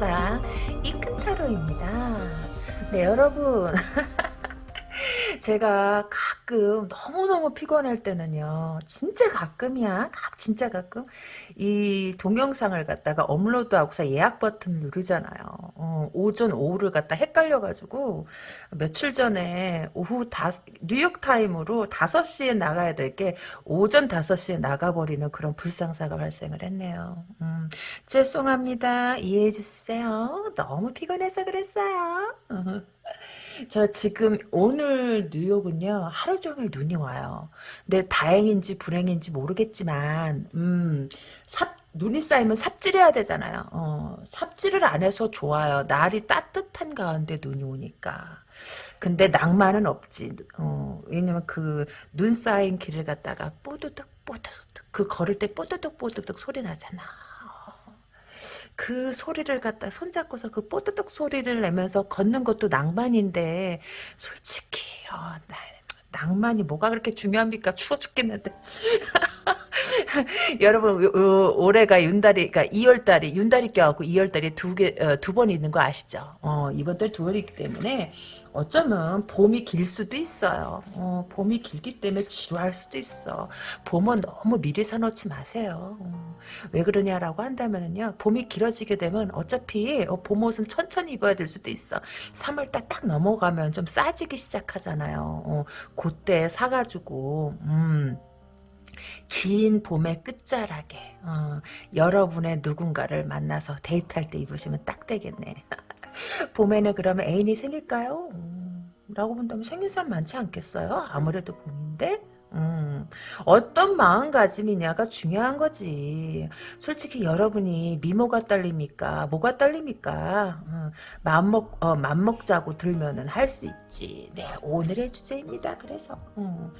세상 이큰타로입니다. 네 여러분 제가 가끔 너무너무 피곤할 때는요. 진짜 가끔이야. 각 진짜 가끔 이 동영상을 갖다가 업로드하고서 예약 버튼 누르잖아요. 어, 오전 오후를 갖다 헷갈려가지고 며칠 전에 오후 다 뉴욕 타임으로 5시에 나가야 될 게 오전 5시에 나가버리는 그런 불상사가 발생을 했네요. 음, 죄송합니다. 이해해주세요. 너무 피곤해서 그랬어요. 저 지금 오늘 뉴욕은요 하루 종일 눈이 와요. 근데 다행인지 불행인지 모르겠지만 음 삽, 눈이 쌓이면 삽질해야 되잖아요. 어, 삽질을 안 해서 좋아요. 날이 따뜻한 가운데 눈이 오니까. 근데 낭만은 없지. 어, 왜냐면 그 눈 쌓인 길을 갖다가 뽀드득 뽀드득 그 걸을 때 뽀드득 뽀드득 소리 나잖아. 그 소리를 갖다 손잡고서 그 뽀드득 소리를 내면서 걷는 것도 낭만인데 솔직히 어, 나, 낭만이 뭐가 그렇게 중요합니까? 추워 죽겠는데. 여러분 어, 올해가 윤달이 그러니까 2월달이 윤달이 껴갖고 2월달이 두개두번 있는 거 아시죠? 어, 이번 달두 번이기 때문에 어쩌면 봄이 길 수도 있어요. 어, 봄이 길기 때문에 지루할 수도 있어. 봄은 너무 미리 사놓지 마세요. 어, 왜 그러냐라고 한다면요. 봄이 길어지게 되면 어차피 어, 봄 옷은 천천히 입어야 될 수도 있어. 3월 달 딱 넘어가면 좀 싸지기 시작하잖아요. 어, 그때 사가지고 음. 긴 봄의 끝자락에 어, 여러분의 누군가를 만나서 데이트할 때 입으시면 딱 되겠네. 봄에는 그러면 애인이 생길까요? 음, 라고 본다면 생길 사람 많지 않겠어요? 아무래도 봄인데? 음, 어떤 마음가짐이냐가 중요한 거지. 솔직히 여러분이 미모가 딸립니까? 뭐가 딸립니까? 어, 맘먹, 어, 맘먹자고 들면은 할 수 있지. 네, 오늘의 주제입니다. 그래서, 음.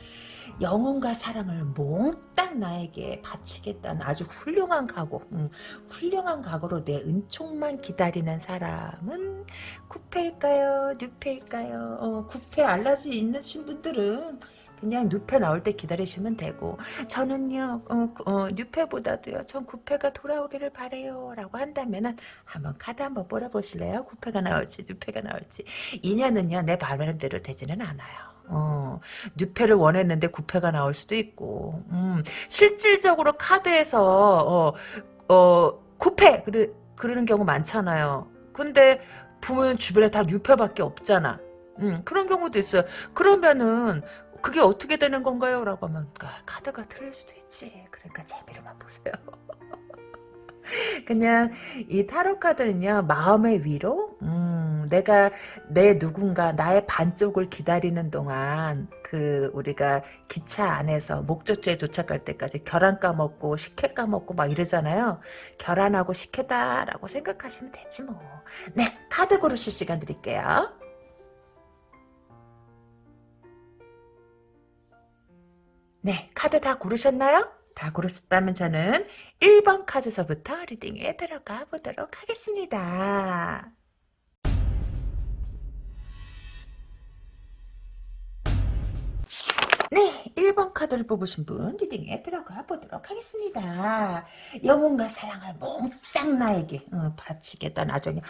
영혼과 사랑을 몽땅 나에게 바치겠다는 아주 훌륭한 각오 음, 훌륭한 각오로 내 은총만 기다리는 사람은 쿠페일까요? 뉴페일까요? 어, 쿠페 알라지 있으신 분들은 그냥 뉴페 나올 때 기다리시면 되고 저는요 어, 어, 뉴페보다도요 전 구페가 돌아오기를 바래요 라고 한다면은 한번 카드 한번 뽑아보실래요? 구페가 나올지 뉴페가 나올지. 인연은요 내 바람대로 되지는 않아요 어, 뉴페를 원했는데 구패가 나올 수도 있고, 음, 실질적으로 카드에서, 어, 어, 구패! 그러, 그러는 경우 많잖아요. 근데, 보면 주변에 다 뉴페밖에 없잖아. 음, 그런 경우도 있어요. 그러면은, 그게 어떻게 되는 건가요? 라고 하면, 아, 카드가 틀릴 수도 있지. 그러니까 재미로만 보세요. 그냥 이 타로 카드는요 마음의 위로 음, 내가 내 누군가 나의 반쪽을 기다리는 동안 그 우리가 기차 안에서 목적지에 도착할 때까지 결혼 까먹고 식혜 까먹고 막 이러잖아요. 결혼하고 식혜다라고 생각하시면 되지 뭐네 카드 고르실 시간 드릴게요. 네 카드 다 고르셨나요? 다 고르셨다면 저는 1번 카드서부터 리딩에 들어가 보도록 하겠습니다. 네, 1번 카드를 뽑으신 분 리딩에 들어가 보도록 하겠습니다. 영혼과 사랑을 몽땅 나에게 어, 바치겠다 나중에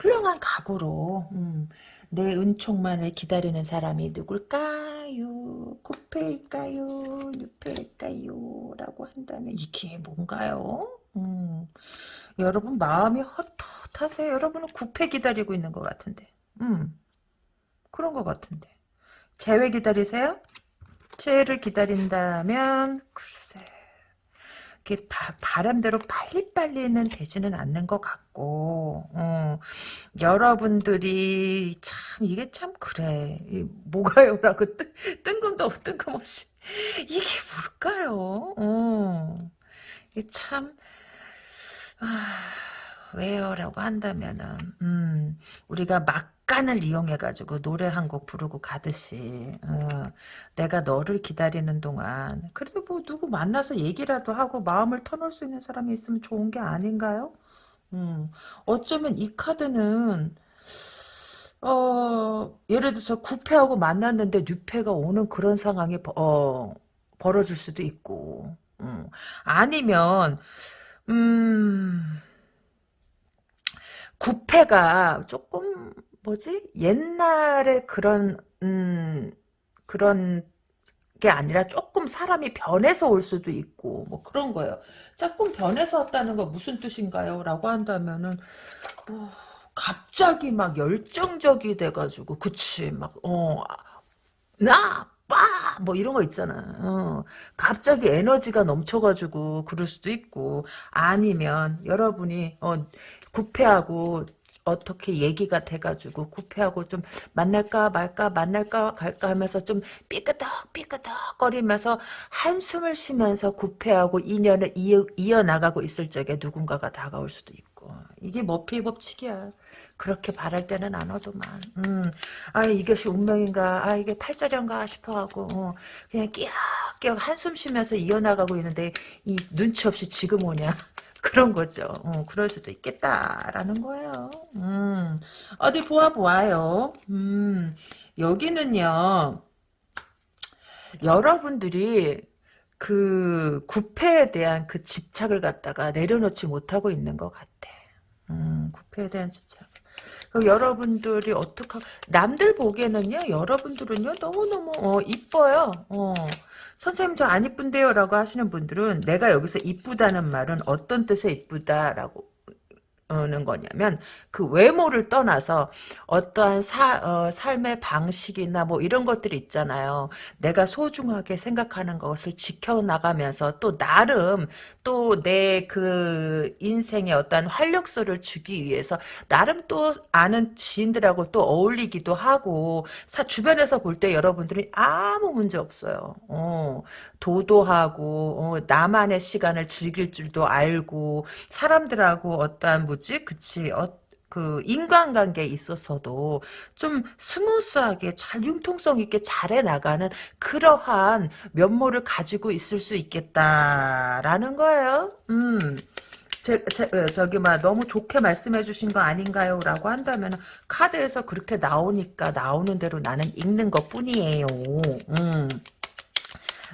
훌륭한 각오로 음, 내 은총만을 기다리는 사람이 누굴까요? 쿠페일까요? 뉴페일까요? 라고 한다면 이게 뭔가요? 음, 여러분 마음이 헛헛하세요. 여러분은 구패 기다리고 있는 것 같은데. 음, 그런 것 같은데. 재회 기다리세요? 재회를 기다린다면 글쎄 바, 바람대로 빨리빨리는 되지는 않는 것 같고 어, 여러분들이 참 이게 참 그래. 뭐가요라고 뜬, 뜬금도 뜬금없이. 이게 뭘까요? 어, 이게 참 아, 왜요라고 한다면은 음, 우리가 막 약간을 이용해가지고 노래 한 곡 부르고 가듯이. 어, 내가 너를 기다리는 동안. 그래도 뭐 누구 만나서 얘기라도 하고 마음을 터놓을 수 있는 사람이 있으면 좋은 게 아닌가요? 음, 어쩌면 이 카드는 어, 예를 들어서 구패하고 만났는데 뉴패가 오는 그런 상황이 어, 벌어질 수도 있고. 음, 아니면 음 구패가 조금 뭐지 옛날에 그런 음 그런 게 아니라 조금 사람이 변해서 올 수도 있고 뭐 그런 거예요. 조금 변해서 왔다는 거 무슨 뜻인가요? 라고 한다면은 뭐 갑자기 막 열정적이 돼가지고 그치 막 어 나 빠! 뭐 이런 거 있잖아. 어. 갑자기 에너지가 넘쳐가지고 그럴 수도 있고 아니면 여러분이 어, 구패하고 어떻게 얘기가 돼가지고 구패하고 좀 만날까 말까 만날까 갈까 하면서 좀 삐끄덕 삐끄덕 거리면서 한숨을 쉬면서 구패하고 인연을 이어, 이어나가고 있을 적에 누군가가 다가올 수도 있고 이게 머피의 법칙이야. 그렇게 바랄 때는 안 와도만. 음, 아 이것이 운명인가, 아 이게 팔자련가 싶어하고 어, 그냥 끼역끼역 한숨 쉬면서 이어나가고 있는데 이 눈치 없이 지금 오냐. 그런 거죠. 어, 그럴 수도 있겠다라는 거예요. 음, 어디 보아 보아요. 음, 여기는요. 여러분들이 그 구패에 대한 그 집착을 갖다가 내려놓지 못하고 있는 것 같아. 음, 구패에 대한 집착. 그 여러분들이 어떻게 남들 보기에는요 여러분들은요 너무너무 어, 이뻐요 어. 선생님 저 안 이쁜데요 라고 하시는 분들은 내가 여기서 이쁘다는 말은 어떤 뜻의 이쁘다라고 는 거냐면 그 외모를 떠나서 어떠한 사, 어, 삶의 방식이나 뭐 이런 것들이 있잖아요. 내가 소중하게 생각하는 것을 지켜나가면서 또 나름 또 내 그 인생에 어떠한 활력소를 주기 위해서 나름 또 아는 지인들하고 또 어울리기도 하고 사, 주변에서 볼 때 여러분들이 아무 문제 없어요. 어, 도도하고 어, 나만의 시간을 즐길 줄도 알고 사람들하고 어떠한 뭐지 그치 어, 그 인간관계에 있어서도 좀 smooth하게 잘 융통성 있게 잘해 나가는 그러한 면모를 가지고 있을 수 있겠다라는 거예요. 음. 제, 제, 어, 저기 막 너무 좋게 말씀해 주신 거 아닌가요? 라고 한다면 카드에서 그렇게 나오니까 나오는 대로 나는 읽는 것 뿐이에요. 음.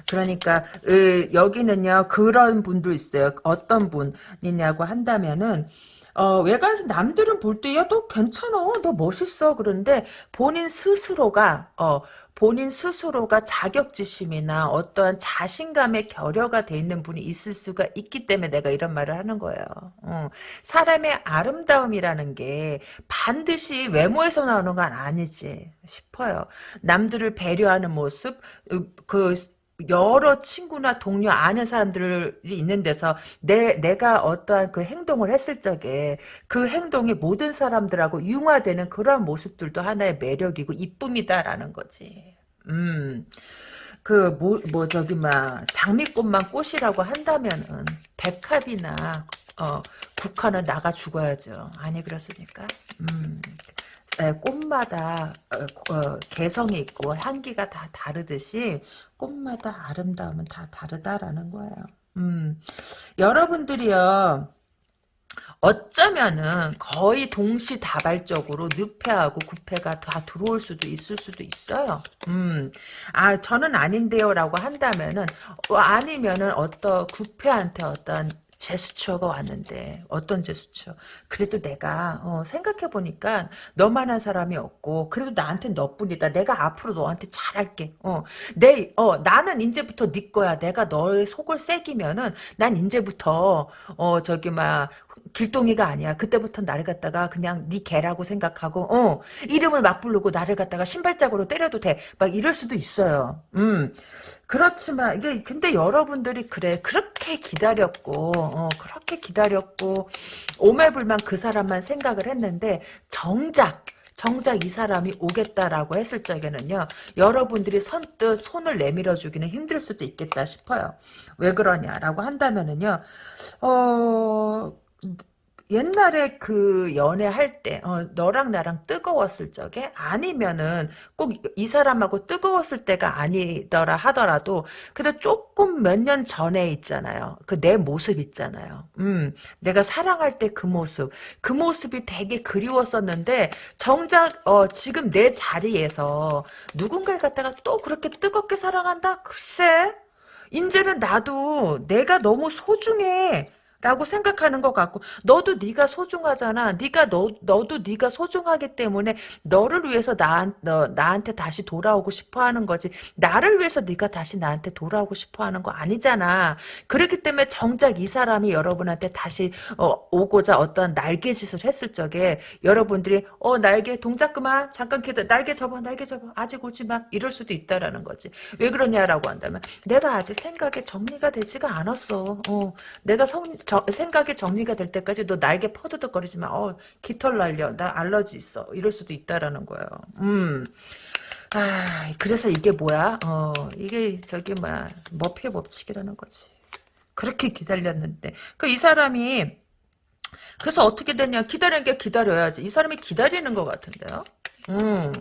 그러니까 으, 여기는요 그런 분도 있어요. 어떤 분이냐고 한다면은 어, 외관에서 남들은 볼 때, 야, 너 괜찮아. 너 멋있어. 그런데 본인 스스로가, 어, 본인 스스로가 자격지심이나 어떠한 자신감의 결여가 돼 있는 분이 있을 수가 있기 때문에 내가 이런 말을 하는 거예요. 어, 사람의 아름다움이라는 게 반드시 외모에서 나오는 건 아니지 싶어요. 남들을 배려하는 모습, 그, 여러 친구나 동료 아는 사람들이 있는 데서 내 내가 어떠한 그 행동을 했을 적에 그 행동이 모든 사람들하고 융화되는 그런 모습들도 하나의 매력이고 이쁨이다라는 거지. 음. 그, 뭐, 뭐, 저기, 막, 장미꽃만 꽃이라고 한다면은, 백합이나, 어, 국화는 나가 죽어야죠. 아니, 그렇습니까? 음. 꽃마다 어, 어, 개성이 있고 향기가 다 다르듯이 꽃마다 아름다움은 다 다르다라는 거예요. 음, 여러분들이요. 어쩌면은 거의 동시다발적으로 늑패하고 구패가 다 들어올 수도 있을 수도 있어요. 음, 아 저는 아닌데요라고 한다면은 어, 아니면은 어떤 구패한테 어떤 제스처가 왔는데 어떤 제스처? 그래도 내가 어, 생각해보니까 너만한 사람이 없고 그래도 나한테 너뿐이다. 내가 앞으로 너한테 잘할게. 어, 내, 어, 나는 이제부터 네 거야. 내가 너의 속을 새기면은 난 이제부터 어 저기 막 길동이가 아니야. 그때부터 나를 갖다가 그냥 네 개라고 생각하고 어 이름을 막 부르고 나를 갖다가 신발짝으로 때려도 돼. 막 이럴 수도 있어요. 음 그렇지만 이게 근데 여러분들이 그래 그렇게 기다렸고 어 그렇게 기다렸고 오매불만 그 사람만 생각을 했는데 정작 정작 이 사람이 오겠다라고 했을 적에는요. 여러분들이 선뜻 손을 내밀어 주기는 힘들 수도 있겠다 싶어요. 왜 그러냐라고 한다면은요. 어 옛날에 그 연애할 때 어, 너랑 나랑 뜨거웠을 적에 아니면은 꼭 이 사람하고 뜨거웠을 때가 아니더라 하더라도 그래도 조금 몇 년 전에 있잖아요. 그 내 모습 있잖아요. 음, 내가 사랑할 때 그 모습 그 모습이 되게 그리웠었는데 정작 어, 지금 내 자리에서 누군가를 갖다가 또 그렇게 뜨겁게 사랑한다? 글쎄 이제는 나도 내가 너무 소중해 라고 생각하는 것 같고 너도 네가 소중하잖아. 네가 너 너도 네가 소중하기 때문에 너를 위해서 나, 너, 나한테 다시 돌아오고 싶어 하는 거지. 나를 위해서 네가 다시 나한테 돌아오고 싶어 하는 거 아니잖아. 그렇기 때문에 정작 이 사람이 여러분한테 다시 어, 오고자 어떤 날개짓을 했을 적에 여러분들이 어 날개 동작 그만 잠깐 기다 날개 접어 날개 접어 아직 오지 마 이럴 수도 있다라는 거지. 왜 그러냐라고 한다면 내가 아직 생각에 정리가 되지가 않았어. 어, 내가 성, 저, 생각이 정리가 될 때까지 너 날개 퍼드덕거리지 마. 어, 깃털 날려. 나 알러지 있어. 이럴 수도 있다라는 거예요. 음. 아, 그래서 이게 뭐야? 어, 이게 저기 뭐야. 머피의 법칙이라는 거지. 그렇게 기다렸는데. 그 이 사람이 그래서 어떻게 됐냐. 기다리는 게 기다려야지. 이 사람이 기다리는 것 같은데요. 음,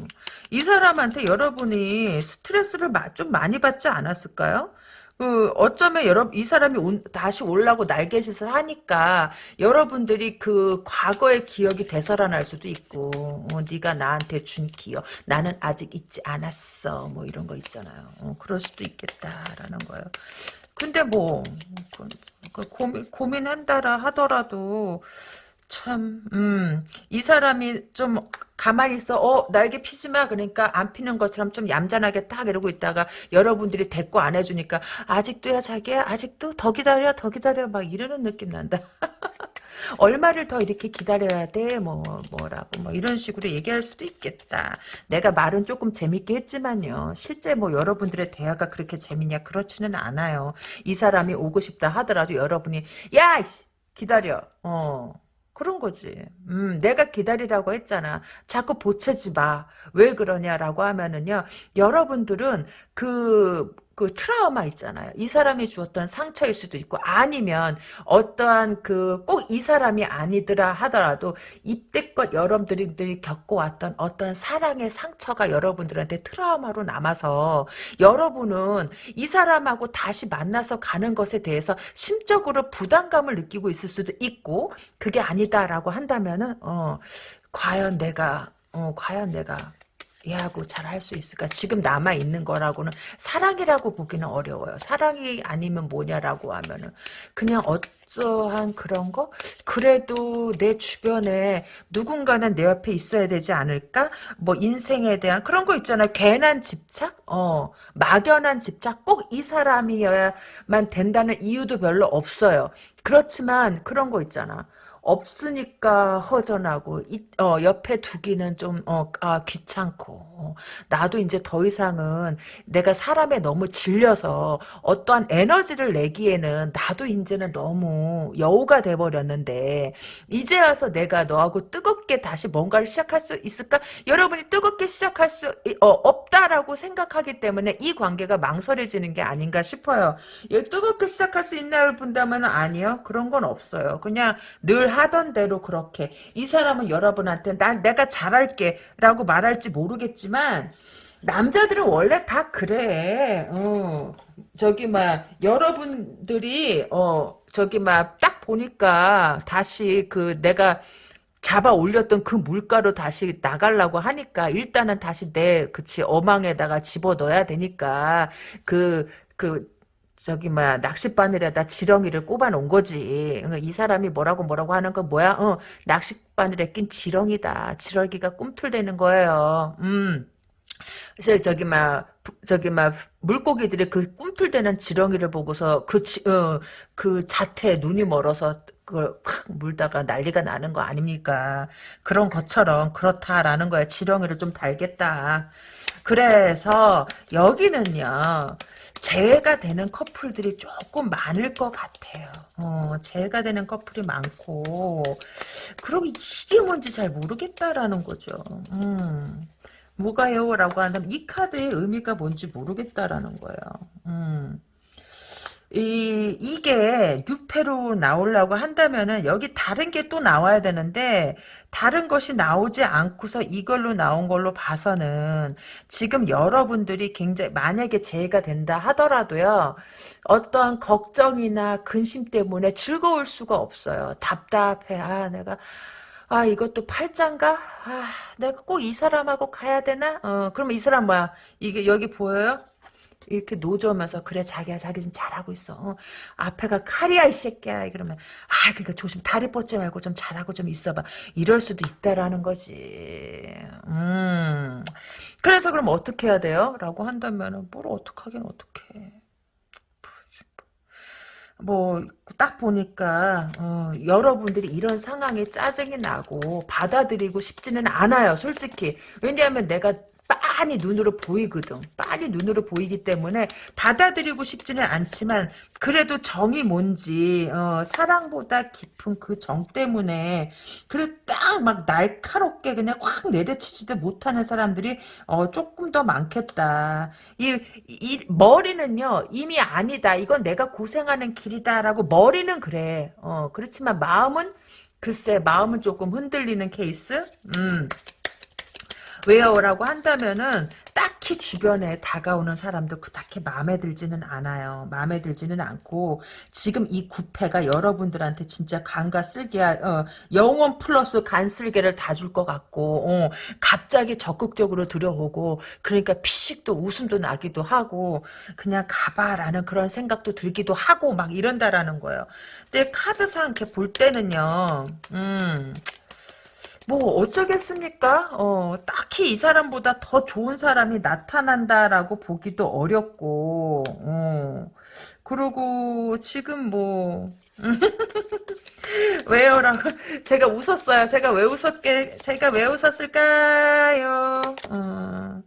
이 사람한테 여러분이 스트레스를 마, 좀 많이 받지 않았을까요? 그 어쩌면 여러 이 사람이 온, 다시 올라고 날개짓을 하니까 여러분들이 그 과거의 기억이 되살아날 수도 있고 어, 네가 나한테 준 기억 나는 아직 잊지 않았어 뭐 이런 거 있잖아요. 어, 그럴 수도 있겠다라는 거예요. 근데 뭐 그, 그 고민 고민한다라 하더라도 참, 음, 이 사람이 좀 가만히 있어. 어, 날개 피지 마. 그러니까 안 피는 것처럼 좀 얌전하게 딱 이러고 있다가 여러분들이 대꾸 안 해주니까 아직도야 자기야 아직도 더 기다려 더 기다려 막 이러는 느낌 난다. 얼마를 더 이렇게 기다려야 돼? 뭐 뭐라고 뭐 이런 식으로 얘기할 수도 있겠다. 내가 말은 조금 재밌게 했지만요. 실제 뭐 여러분들의 대화가 그렇게 재밌냐 그렇지는 않아요. 이 사람이 오고 싶다 하더라도 여러분이 야 기다려. 어. 그런 거지. 음, 내가 기다리라고 했잖아. 자꾸 보채지 마. 왜 그러냐라고 하면은요. 여러분들은 그, 그 트라우마 있잖아요. 이 사람이 주었던 상처일 수도 있고 아니면 어떠한 그 꼭 이 사람이 아니더라 하더라도 이때껏 여러분들이 겪어왔던 어떤 사랑의 상처가 여러분들한테 트라우마로 남아서 여러분은 이 사람하고 다시 만나서 가는 것에 대해서 심적으로 부담감을 느끼고 있을 수도 있고 그게 아니다라고 한다면은 어 과연 내가 어 과연 내가 얘하고 잘 할 수 있을까? 지금 남아 있는 거라고는 사랑이라고 보기는 어려워요. 사랑이 아니면 뭐냐라고 하면은 그냥 어떠한 그런 거? 그래도 내 주변에 누군가는 내 옆에 있어야 되지 않을까? 뭐 인생에 대한 그런 거 있잖아요. 괜한 집착? 어, 막연한 집착? 꼭 이 사람이어야만 된다는 이유도 별로 없어요. 그렇지만 그런 거 있잖아. 없으니까 허전하고 이, 어, 옆에 두기는 좀 어, 아, 귀찮고 어, 나도 이제 더 이상은 내가 사람에 너무 질려서 어떠한 에너지를 내기에는 나도 이제는 너무 여우가 돼버렸는데 이제 와서 내가 너하고 뜨겁게 다시 뭔가를 시작할 수 있을까? 여러분이 뜨겁게 시작할 수 어, 없다라고 생각하기 때문에 이 관계가 망설여지는 게 아닌가 싶어요. 뜨겁게 시작할 수 있나요? 본다면 아니요. 그런 건 없어요. 그냥 늘 하던 대로 그렇게 이 사람은 여러분한테 난 내가 잘할게 라고 말할지 모르겠지만 남자들은 원래 다 그래. 어. 저기 막 여러분들이 어 저기 막 딱 보니까 다시 그 내가 잡아 올렸던 그 물가로 다시 나가려고 하니까 일단은 다시 내 그치 어망에다가 집어 넣어야 되니까 그그 그 저기 뭐야 낚싯바늘에다 지렁이를 꼽아 놓은 거지. 이 사람이 뭐라고 뭐라고 하는 건 뭐야? 어, 낚싯바늘에 낀 지렁이다. 지렁이가 꿈틀대는 거예요. 음. 그래서 저기 막 저기 막 물고기들이 그 꿈틀대는 지렁이를 보고서 그, 지, 어, 그 자태 눈이 멀어서 그걸 콱 물다가 난리가 나는 거 아닙니까? 그런 것처럼 그렇다라는 거야. 지렁이를 좀 달겠다. 그래서 여기는요. 재회가 되는 커플들이 조금 많을 것 같아요. 어, 재회가 되는 커플이 많고 그리고 이게 뭔지 잘 모르겠다라는 거죠. 음. 뭐가요? 라고 한다면 이 카드의 의미가 뭔지 모르겠다라는 거예요. 음. 이, 이게 6패로 나오려고 한다면은 여기 다른 게 또 나와야 되는데 다른 것이 나오지 않고서 이걸로 나온 걸로 봐서는 지금 여러분들이 굉장히 만약에 재해가 된다 하더라도요 어떤 걱정이나 근심 때문에 즐거울 수가 없어요. 답답해. 아 내가 아 이것도 팔짱가? 아 내가 꼭 이 사람하고 가야 되나? 어 그럼 이 사람 뭐야? 이게 여기 보여요 이렇게 노저면서 그래 자기야 자기 지금 잘하고 있어. 어, 앞에가 칼이야 이 새끼야. 그러면 아 그러니까 조심 다리 뻗지 말고 좀 잘하고 좀 있어봐. 이럴 수도 있다라는 거지. 음. 그래서 그럼 어떻게 해야 돼요? 라고 한다면은 뭘 어떻게 하긴 어떻게 뭐딱 보니까 어, 여러분들이 이런 상황에 짜증이 나고 받아들이고 싶지는 않아요 솔직히 왜냐하면 내가 빤히 눈으로 보이거든. 빤히 눈으로 보이기 때문에 받아들이고 싶지는 않지만 그래도 정이 뭔지 어, 사랑보다 깊은 그 정 때문에 그래 딱 막 날카롭게 그냥 확 내려치지도 못하는 사람들이 어, 조금 더 많겠다. 이, 이 머리는요 이미 아니다. 이건 내가 고생하는 길이다라고 머리는 그래. 어, 그렇지만 마음은 글쎄 마음은 조금 흔들리는 케이스. 음. 왜요라고 한다면은 딱히 주변에 다가오는 사람도 그렇게 마음에 들지는 않아요. 마음에 들지는 않고 지금 이 구패가 여러분들한테 진짜 간과 쓸개야 어, 영원 플러스 간 쓸개를 다 줄 것 같고 어, 갑자기 적극적으로 들어오고 그러니까 피식도 웃음도 나기도 하고 그냥 가봐라는 그런 생각도 들기도 하고 막 이런다라는 거예요. 근데 카드상 이렇게 볼 때는요. 음. 뭐 어쩌겠습니까? 어, 딱히 이 사람보다 더 좋은 사람이 나타난다라고 보기도 어렵고 어. 그리고 지금 뭐 왜요라고 제가 웃었어요. 제가 왜 웃었게 제가 왜 웃었을까요? 어,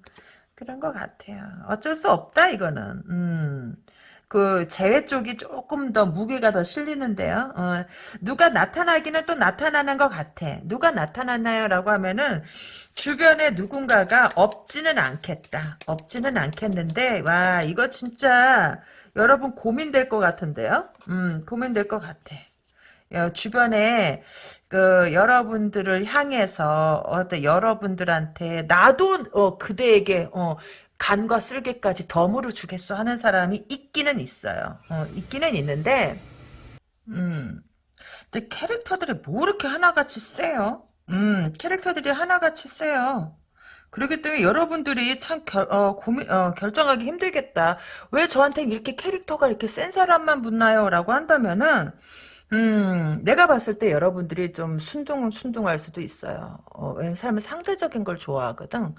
그런 것 같아요. 어쩔 수 없다 이거는. 음. 그 재회 쪽이 조금 더 무게가 더 실리는데요. 어, 누가 나타나기는 또 나타나는 것 같아. 누가 나타났나요? 라고 하면은 주변에 누군가가 없지는 않겠다. 없지는 않겠는데 와 이거 진짜 여러분 고민될 것 같은데요. 음 고민될 것 같아. 주변에 그 여러분들을 향해서 어떤 여러분들한테 나도 어, 그대에게 어, 간과 쓸개까지 덤으로 주겠어 하는 사람이 있기는 있어요. 어, 있기는 있는데, 음, 근데 캐릭터들이 뭐 이렇게 하나같이 세요? 음, 캐릭터들이 하나같이 세요. 그렇기 때문에 여러분들이 참 결, 어, 고민, 어, 결정하기 힘들겠다. 왜 저한테 이렇게 캐릭터가 이렇게 센 사람만 붙나요? 라고 한다면은, 음, 내가 봤을 때 여러분들이 좀 순둥, 순둥할 수도 있어요. 어, 왜냐면 사람은 상대적인 걸 좋아하거든.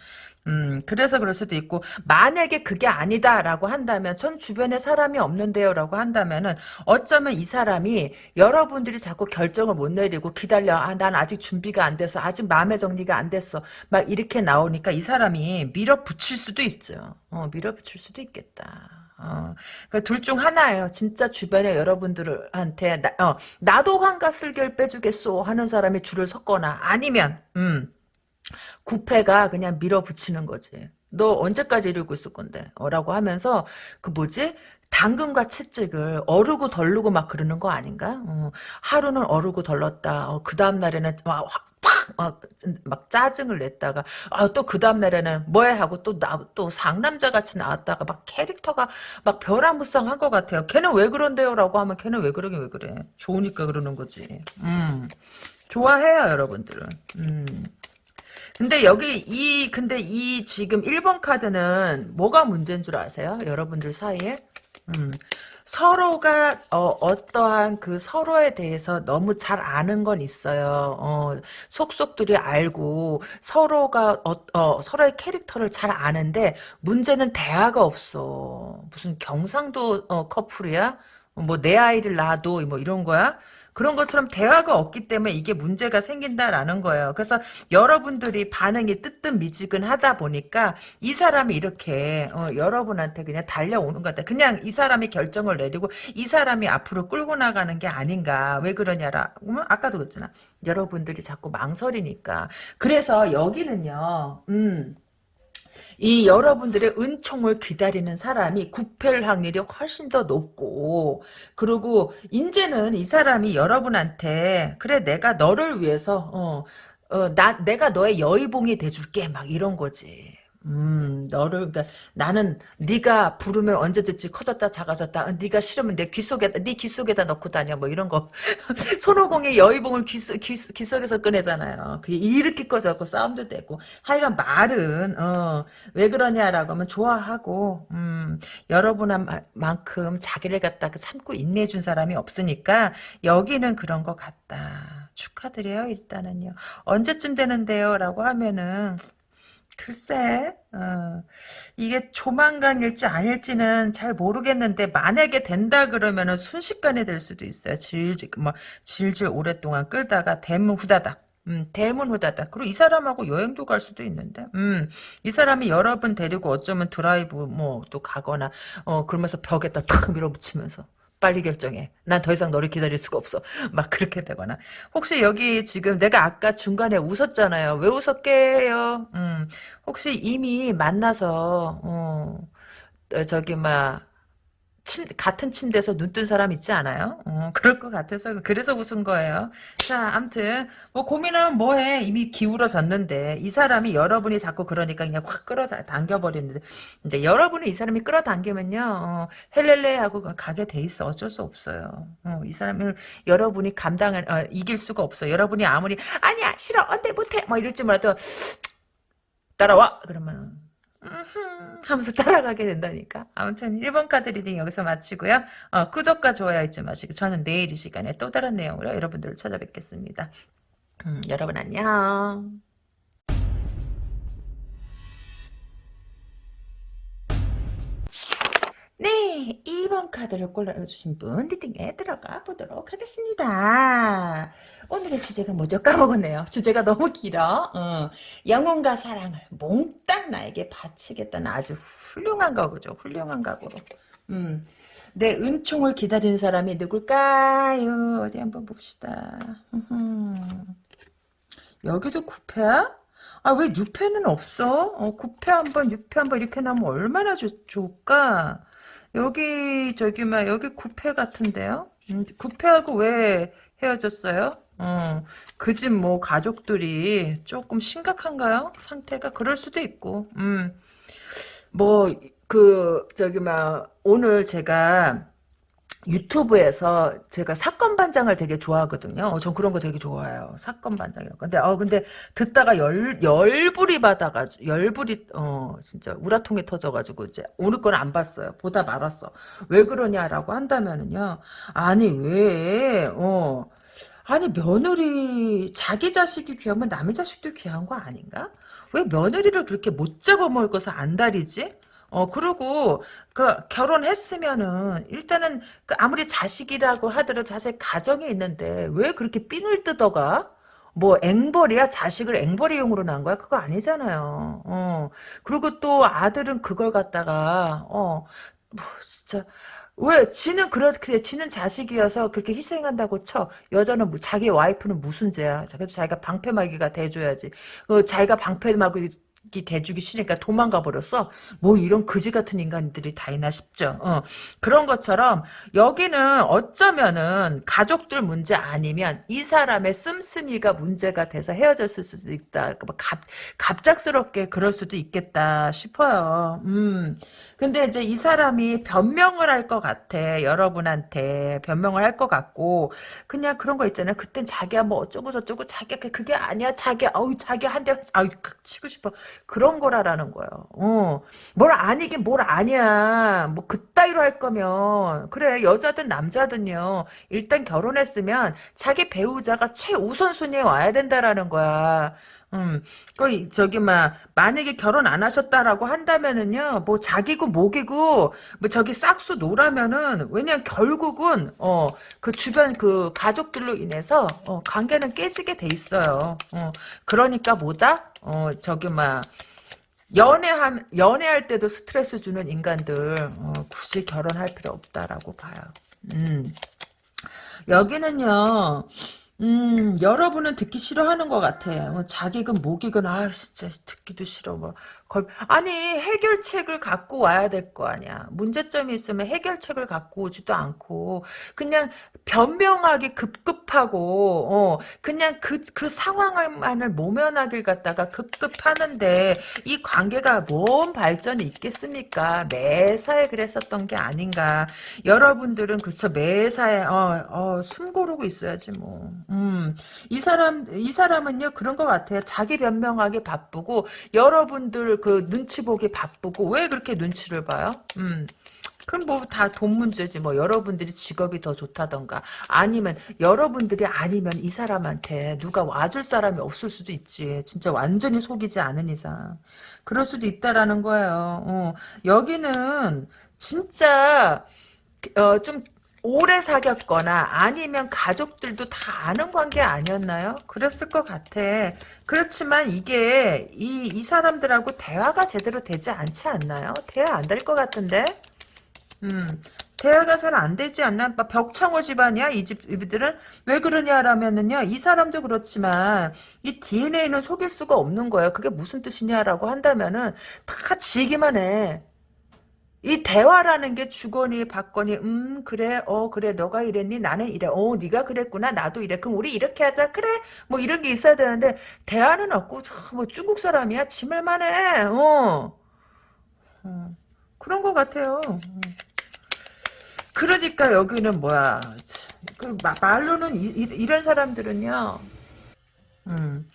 음, 그래서 그럴 수도 있고, 만약에 그게 아니다라고 한다면, 전 주변에 사람이 없는데요 라고 한다면은, 어쩌면 이 사람이 여러분들이 자꾸 결정을 못 내리고 기다려. 아, 난 아직 준비가 안 돼서, 아직 마음의 정리가 안 됐어. 막 이렇게 나오니까 이 사람이 밀어붙일 수도 있죠. 어, 밀어붙일 수도 있겠다. 어, 그둘중 하나예요. 진짜 주변에 여러분들한테 나, 어, 나도 환가 쓸결 빼주겠소 하는 사람이 줄을 섰거나 아니면 음, 구패가 그냥 밀어붙이는 거지. 너 언제까지 이러고 있을 건데? 어, 라고 하면서 그 뭐지? 당근과 채찍을 어르고 덜르고 막 그러는 거 아닌가? 어, 하루는 어르고 덜렀다. 어, 그 다음 날에는 막 막, 막 짜증을 냈다가 아, 또 그 다음 날에는 뭐해 하고 또 나 또 상남자 같이 나왔다가 막 캐릭터가 막 벼랑무쌍한 것 같아요. 걔는 왜 그런데요? 라고 하면 걔는 왜 그러긴 왜 그래. 좋으니까 그러는 거지. 음. 좋아해요 여러분들은. 음. 근데 여기 이 근데 이 지금 1번 카드는 뭐가 문제인 줄 아세요? 여러분들 사이에? 음. 서로가 어, 떠한그 서로에 대해서 너무 잘 아는 건 있어요. 어, 속속들이 알고 서로가 어, 어, 서로의 캐릭터를 잘 아는데 문제는 대화가 없어. 무슨 경상도 어, 커플이야? 뭐 내 아이를 낳아도 뭐 이런 거야? 그런 것처럼 대화가 없기 때문에 이게 문제가 생긴다라는 거예요. 그래서 여러분들이 반응이 뜨뜻미지근하다 보니까 이 사람이 이렇게 어, 여러분한테 그냥 달려오는 것 같아. 그냥 이 사람이 결정을 내리고 이 사람이 앞으로 끌고 나가는 게 아닌가. 왜 그러냐라. 아까도 그랬잖아. 여러분들이 자꾸 망설이니까. 그래서 여기는요. 음. 이 여러분들의 은총을 기다리는 사람이 구패를 확률이 훨씬 더 높고 그리고 이제는 이 사람이 여러분한테 그래 내가 너를 위해서 어, 어, 나 내가 너의 여의봉이 돼줄게 막 이런 거지. 음, 너를 그러니까 나는 네가 부르면 언제 듣지 커졌다 작아졌다. 어, 네가 싫으면 내 귀 속에다 네귀 속에다 넣고 다녀 뭐 이런 거. 손오공이 여의봉을 귀, 속- 귀, 귀 속에서 꺼내잖아요. 그게 이렇게 꺼져갖고 싸움도 되고. 하여간 말은 어, 왜 그러냐라고 하면 좋아하고 음, 여러분만큼 자기를 갖다가 참고 인내해 준 사람이 없으니까 여기는 그런 것 같다. 축하드려요 일단은요. 언제쯤 되는데요? 라고 하면은 글쎄, 어, 이게 조만간일지 아닐지는 잘 모르겠는데 만약에 된다 그러면은 순식간에 될 수도 있어요. 질질 뭐 질질 오랫동안 끌다가 대문 후다닥. 음, 대문 후다닥. 그리고 이 사람하고 여행도 갈 수도 있는데, 음, 이 사람이 여러 분 데리고 어쩌면 드라이브 뭐 또 가거나, 어, 그러면서 벽에다 탁 밀어붙이면서. 빨리 결정해. 난 더 이상 너를 기다릴 수가 없어. 막 그렇게 되거나. 혹시 여기 지금 내가 아까 중간에 웃었잖아요. 왜 웃었게요? 음, 혹시 이미 만나서 어, 어, 저기 막 침, 같은 침대에서 눈 뜬 사람 있지 않아요? 어, 그럴 것 같아서 그래서 웃은 거예요. 자, 암튼 뭐 고민은 뭐해 이미 기울어졌는데 이 사람이 여러분이 자꾸 그러니까 그냥 확 끌어당겨 버리는데 근데 여러분이 이 사람이 끌어당기면요 어, 헬렐레 하고 가게 돼 있어 어쩔 수 없어요. 어, 이 사람을 여러분이 감당을 어, 이길 수가 없어. 여러분이 아무리 아니야 싫어 안돼 못해 뭐 이럴지 몰라도 따라와 그러면 하면서 따라가게 된다니까. 아무튼 1번 카드 reading 여기서 마치고요. 어, 구독과 좋아요 잊지 마시고 저는 내일 이 시간에 또 다른 내용으로 여러분들을 찾아뵙겠습니다. 음, 여러분 안녕. 네, 2번 카드를 골라주신 분 reading에 들어가 보도록 하겠습니다. 오늘의 주제가 뭐죠? 까먹었네요. 주제가 너무 길어. 어, 영혼과 사랑을 몽땅 나에게 바치겠다는 아주 훌륭한 각오죠. 훌륭한 각오로. 음, 내 은총을 기다리는 사람이 누굴까요? 어디 한번 봅시다. 여기도 구패야? 아, 왜 6패는 없어? 어, 9패 한 번, 6패 한 번 이렇게 나오면 얼마나 좋, 좋을까? 여기, 저기, 막, 여기 9패 같은데요? 음, 9패하고 왜 헤어졌어요? 어, 그 집 뭐, 가족들이 조금 심각한가요? 상태가? 그럴 수도 있고, 음, 뭐, 그, 저기, 막, 오늘 제가, 유튜브에서 제가 사건 반장을 되게 좋아하거든요. 어, 전 그런 거 되게 좋아해요. 사건 반장 이런 거. 근데 어 근데 듣다가 열 열불이 받아가지고 열불이 어 진짜 우라통이 터져가지고 이제 오늘 건 안 봤어요. 보다 말았어. 왜 그러냐라고 한다면은요. 아니 왜 어 아니 며느리 자기 자식이 귀하면 남의 자식도 귀한 거 아닌가? 왜 며느리를 그렇게 못 잡아먹어서 안달이지? 어, 그리고, 그, 결혼했으면은, 일단은, 그 아무리 자식이라고 하더라도 자식 가정이 있는데, 왜 그렇게 삔을 뜯어가? 뭐, 앵벌이야? 자식을 앵벌이용으로 낳은 거야? 그거 아니잖아요. 어. 그리고 또 아들은 그걸 갖다가, 어, 뭐, 진짜, 왜, 지는 그렇게, 지는 자식이어서 그렇게 희생한다고 쳐. 여자는, 뭐- 자기 와이프는 무슨 죄야. 그래도 자기가 방패막이가 돼줘야지. 어, 자기가 방패막이 대주기 싫으니까 도망가 버렸어. 뭐 이런 그지 같은 인간들이 다 있나 싶죠. 어. 그런 것처럼 여기는 어쩌면은 가족들 문제 아니면 이 사람의 씀씀이가 문제가 돼서 헤어졌을 수도 있다. 뭐 갑, 갑작스럽게 그럴 수도 있겠다 싶어요. 음. 근데 이제 이 사람이 변명을 할 것 같아. 여러분한테 변명을 할 것 같고 그냥 그런 거 있잖아요. 그땐 자기야 뭐 어쩌고 저쩌고 자기야 그- 그게 아니야. 자기야 어우 자기야 한대 아우 치고 싶어. 그런 거라라는 거예요. 어. 뭘 아니긴 뭘 아니야. 뭐 그따위로 할 거면 그래 여자든 남자든요. 일단 결혼했으면 자기 배우자가 최우선순위에 와야 된다라는 거야. 음, 그, 저기, 막, 만약에 결혼 안 하셨다라고 한다면은요, 뭐, 자기고, 목이고, 뭐, 저기 싹수 놓으라면은, 왜냐면 결국은, 어, 그 주변 그 가족들로 인해서, 어, 관계는 깨지게 돼 있어요. 어, 그러니까 뭐다? 어, 저기, 막, 연애함, 연애할 때도 스트레스 주는 인간들, 어, 굳이 결혼할 필요 없다라고 봐요. 음. 여기는요, 음, 여러분은 듣기 싫어하는 것 같아. 어, 자기건 목이건, 아, 진짜 듣기도 싫어. 뭐, 걸 아니 해결책을 갖고 와야 될 거 아니야. 문제점이 있으면 해결책을 갖고 오지도 않고 그냥 변명하기 급급하고 어 그냥 그 그 상황만을 모면하길 갖다가 급급하는데 이 관계가 뭔 발전이 있겠습니까? 매사에 그랬었던 게 아닌가. 여러분들은 그쵸 매사에 어, 어, 숨 고르고 있어야지 뭐. 음. 이 사람 이 사람은요 그런 것 같아요. 자기 변명하기 바쁘고 여러분들 그 눈치 보기 바쁘고 왜 그렇게 눈치를 봐요? 음. 그럼 뭐 다 돈 문제지. 뭐 여러분들이 직업이 더 좋다던가. 아니면 여러분들이 아니면 이 사람한테 누가 와줄 사람이 없을 수도 있지. 진짜 완전히 속이지 않은 이상. 그럴 수도 있다라는 거예요. 어, 여기는 진짜 어, 좀 오래 사귀었거나 아니면 가족들도 다 아는 관계 아니었나요? 그랬을 것 같아. 그렇지만 이게 이, 이 사람들하고 대화가 제대로 되지 않지 않나요? 대화 안 될 것 같은데? 음, 대화가 잘 안 되지 않나? 막 벽창호 집안이야, 이 집, 이들은? 왜 그러냐라면은요, 이 사람도 그렇지만, 이 DNA는 속일 수가 없는 거예요. 그게 무슨 뜻이냐라고 한다면은, 다 지기만 해. 이 대화라는 게 주거니 받거니 음 그래 어 그래 너가 이랬니? 나는 이래. 어 네가 그랬구나. 나도 이래. 그럼 우리 이렇게 하자. 그래. 뭐 이런 게 있어야 되는데 대화는 없고 뭐 중국 사람이야? 지말만 해어. 어, 그런 것 같아요. 음. 그러니까 여기는 뭐야? 그 말로는 이, 이, 런 사람들은요. 음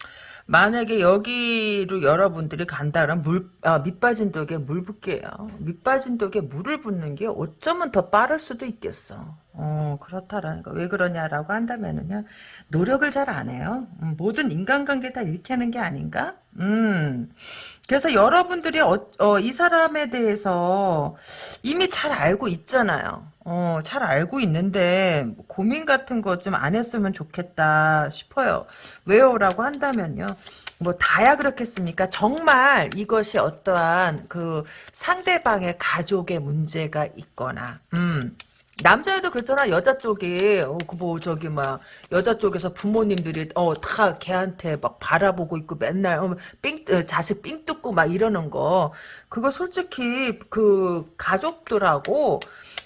만약에 여기로 여러분들이 간다면 물, 아, 밑빠진 독에 물 붓게요. 밑빠진 독에 물을 붓는 게 어쩌면 더 빠를 수도 있겠어. 어, 그렇다라는 거. 왜 그러냐라고 한다면은요, 노력을 잘 안 해요. 음, 모든 인간관계 다 이렇게 하는 게 아닌가? 음. 그래서 여러분들이 어, 어, 이 사람에 대해서 이미 잘 알고 있잖아요. 어, 잘 알고 있는데 고민 같은 거 좀 안 했으면 좋겠다 싶어요. 왜요? 라고 한다면요. 뭐 다야 그렇겠습니까? 정말 이것이 어떠한 그 상대방의 가족의 문제가 있거나 음. 남자애도 그랬잖아 여자 쪽이 어, 그뭐 저기 막 여자 쪽에서 부모님들이 어다 걔한테 막 바라보고 있고 맨날 어, 삥 어, 자식 삥 뜯고 막 이러는 거 그거 솔직히 그 가족들하고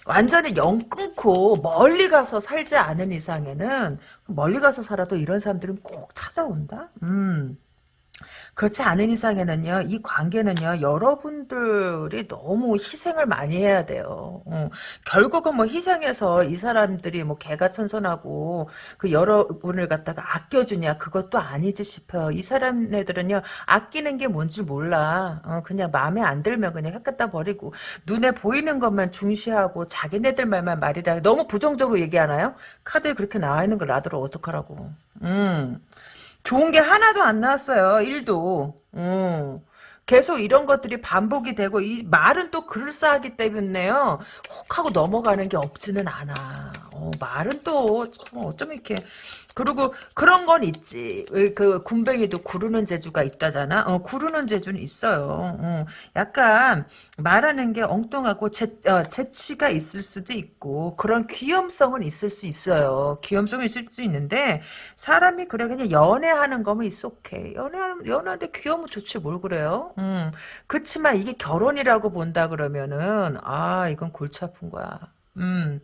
완전히 영 끊고 멀리 가서 살지 않은 이상에는 멀리 가서 살아도 이런 사람들은 꼭 찾아온다. 음. 그렇지 않은 이상에는요, 이 관계는요, 여러분들이 너무 희생을 많이 해야 돼요. 어, 결국은 뭐 희생해서 이 사람들이 뭐 개가 천선하고 그 여러분을 갖다가 아껴주냐, 그것도 아니지 싶어요. 이 사람네들은요, 아끼는 게 뭔지 몰라. 어, 그냥 마음에 안 들면 그냥 획 갖다 버리고, 눈에 보이는 것만 중시하고, 자기네들 말만 말이라. 너무 부정적으로 얘기하나요? 카드에 그렇게 나와 있는 걸 놔두러 어떡하라고. 음. 좋은 게 하나도 안 나왔어요. 1도. 음. 계속 이런 것들이 반복이 되고 이 말은 또 그럴싸하기 때문에요. 혹 하고 넘어가는 게 없지는 않아. 어, 말은 또 어쩜 이렇게 그리고 그런 건 있지. 그 군뱅이도 구르는 재주가 있다잖아. 어, 구르는 재주는 있어요. 어, 약간 말하는 게 엉뚱하고 재, 어, 재치가 있을 수도 있고 그런 귀염성은 있을 수 있어요. 귀염성은 있을 수 있는데 사람이 그래 그냥 연애하는 거면 있어케 연애 연애하는데 귀여우면 좋지 뭘 그래요. 음, 그렇지만 이게 결혼이라고 본다 그러면은 아 이건 골치 아픈 거야. 음,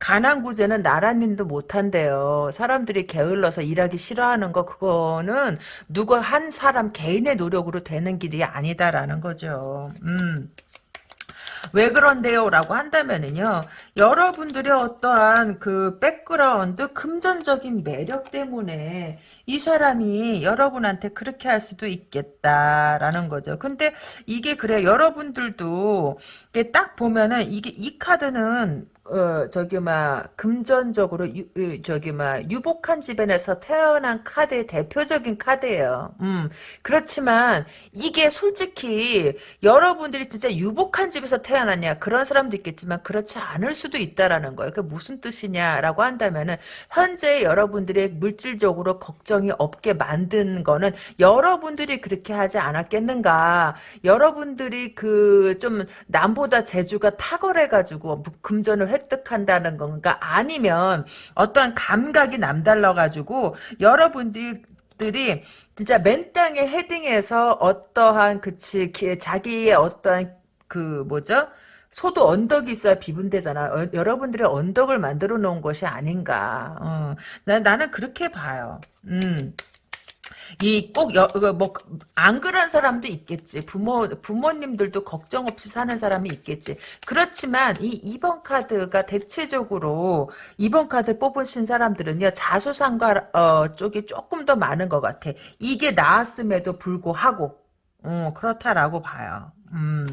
가난 구제는 나라님도 못한대요. 사람들이 게을러서 일하기 싫어하는 거 그거는 누구 한 사람 개인의 노력으로 되는 길이 아니다라는 거죠. 음. 왜 그런데요? 라고 한다면은요, 여러분들의 어떠한 그 백그라운드, 금전적인 매력 때문에 이 사람이 여러분한테 그렇게 할 수도 있겠다라는 거죠. 근데 이게 그래, 여러분들도 딱 보면은 이게 이 카드는 어 저기 막 금전적으로 유, 저기 막 유복한 집안에서 태어난 카드의 대표적인 카드예요. 음 그렇지만 이게 솔직히 여러분들이 진짜 유복한 집에서 태어났냐 그런 사람도 있겠지만 그렇지 않을 수도 있다라는 거예요. 그 무슨 뜻이냐라고 한다면은 현재 여러분들의 물질적으로 걱정이 없게 만든 거는 여러분들이 그렇게 하지 않았겠는가? 여러분들이 그 좀 남보다 재주가 탁월해가지고 금전을 획득한다는 건가 아니면 어떠한 감각이 남달라가지고 여러분들이 분들이 진짜 맨 땅에 헤딩해서 어떠한 그치 기- 자기의 어떠한 그 뭐죠? 소도 언덕이 있어야 비분되잖아. 어, 여러분들의 언덕을 만들어 놓은 것이 아닌가. 어, 나, 나는 그렇게 봐요. 음. 이꼭뭐안 그런 사람도 있겠지. 부모 부모님들도 걱정 없이 사는 사람이 있겠지. 그렇지만 이 2번 카드가 대체적으로 2번 카드 뽑으신 사람들은요 자수상가 어, 쪽이 조금 더 많은 것 같아. 이게 나았음에도 불구하고 어, 그렇다라고 봐요. 음.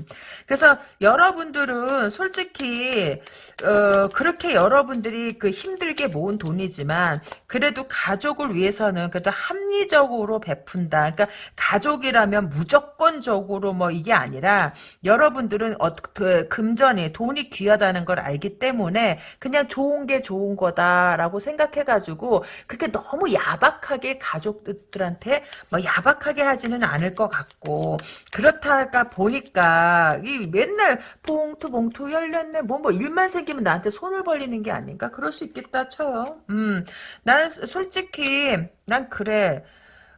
그래서 여러분들은 솔직히 어, 그렇게 여러분들이 그 힘들게 모은 돈이지만 그래도 가족을 위해서는 그래도 합리적으로 베푼다. 그러니까 가족이라면 무조건적으로 뭐 이게 아니라 여러분들은 어, 그 금전이 돈이 귀하다는 걸 알기 때문에 그냥 좋은 게 좋은 거다라고 생각해가지고 그렇게 너무 야박하게 가족들한테 뭐 야박하게 하지는 않을 것 같고 그렇다가 보니 까 이 맨날 봉투 봉투 열렸네 뭐뭐 일만 생기면 나한테 손을 벌리는 게 아닌가 그럴 수 있겠다 쳐요. 음, 난 솔직히 난 그래.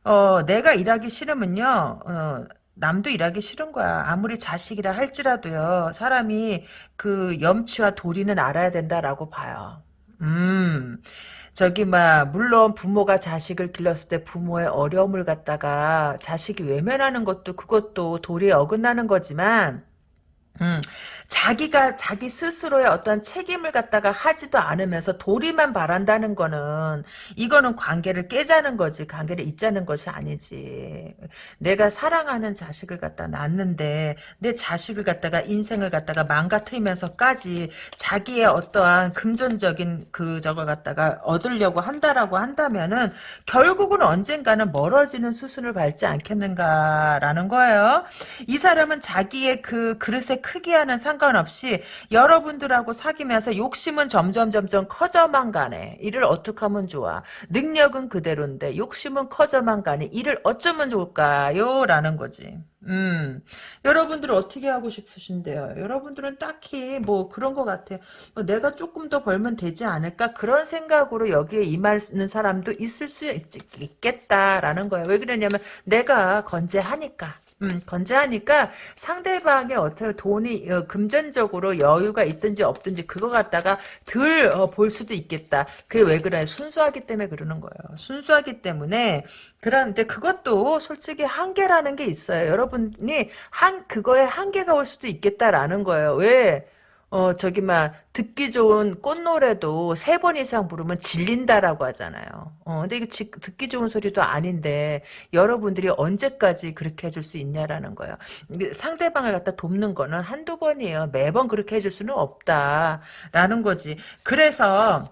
어, 내가 일하기 싫으면요. 어, 남도 일하기 싫은 거야. 아무리 자식이라 할지라도요. 사람이 그 염치와 도리는 알아야 된다라고 봐요. 음. 저기 막 물론 부모가 자식을 길렀을 때 부모의 어려움을 갖다가 자식이 외면하는 것도 그것도 도리에 어긋나는 거지만 음, 자기가 자기 스스로의 어떤 책임을 갖다가 하지도 않으면서 도리만 바란다는 거는 이거는 관계를 깨자는 거지 관계를 잇자는 것이 아니지. 내가 사랑하는 자식을 갖다 낳는데 내 자식을 갖다가 인생을 갖다가 망가뜨리면서까지 자기의 어떠한 금전적인 그 저걸 갖다가 얻으려고 한다라고 한다면은 결국은 언젠가는 멀어지는 수순을 밟지 않겠는가라는 거예요. 이 사람은 자기의 그 그릇의 크기와는 상관없이 여러분들하고 사귀면서 욕심은 점점 점점 커져만 가네. 이를 어떻게 하면 좋아? 능력은 그대로인데 욕심은 커져만 가네. 이를 어쩌면 좋을까요? 라는 거지. 음, 여러분들은 어떻게 하고 싶으신데요? 여러분들은 딱히 뭐 그런 것 같아요. 뭐 내가 조금 더 벌면 되지 않을까? 그런 생각으로 여기에 임하는 사람도 있을 수 있, 있겠다라는 거예요. 왜 그러냐면 내가 건재하니까. 음, 건재하니까 상대방의 어떻게 돈이 어, 금전적으로 여유가 있든지 없든지 그거 갖다가 덜볼 어, 수도 있겠다. 그게 왜 그래? 순수하기 때문에 그러는 거예요. 순수하기 때문에 그런데 그것도 솔직히 한계라는 게 있어요. 여러분이 한 그거에 한계가 올 수도 있겠다라는 거예요. 왜? 어, 저기, 막, 듣기 좋은 꽃노래도 세 번 이상 부르면 질린다라고 하잖아요. 어, 근데 이거 지, 듣기 좋은 소리도 아닌데, 여러분들이 언제까지 그렇게 해줄 수 있냐라는 거예요. 상대방을 갖다 돕는 거는 한두 번이에요. 매번 그렇게 해줄 수는 없다라는 거지. 그래서,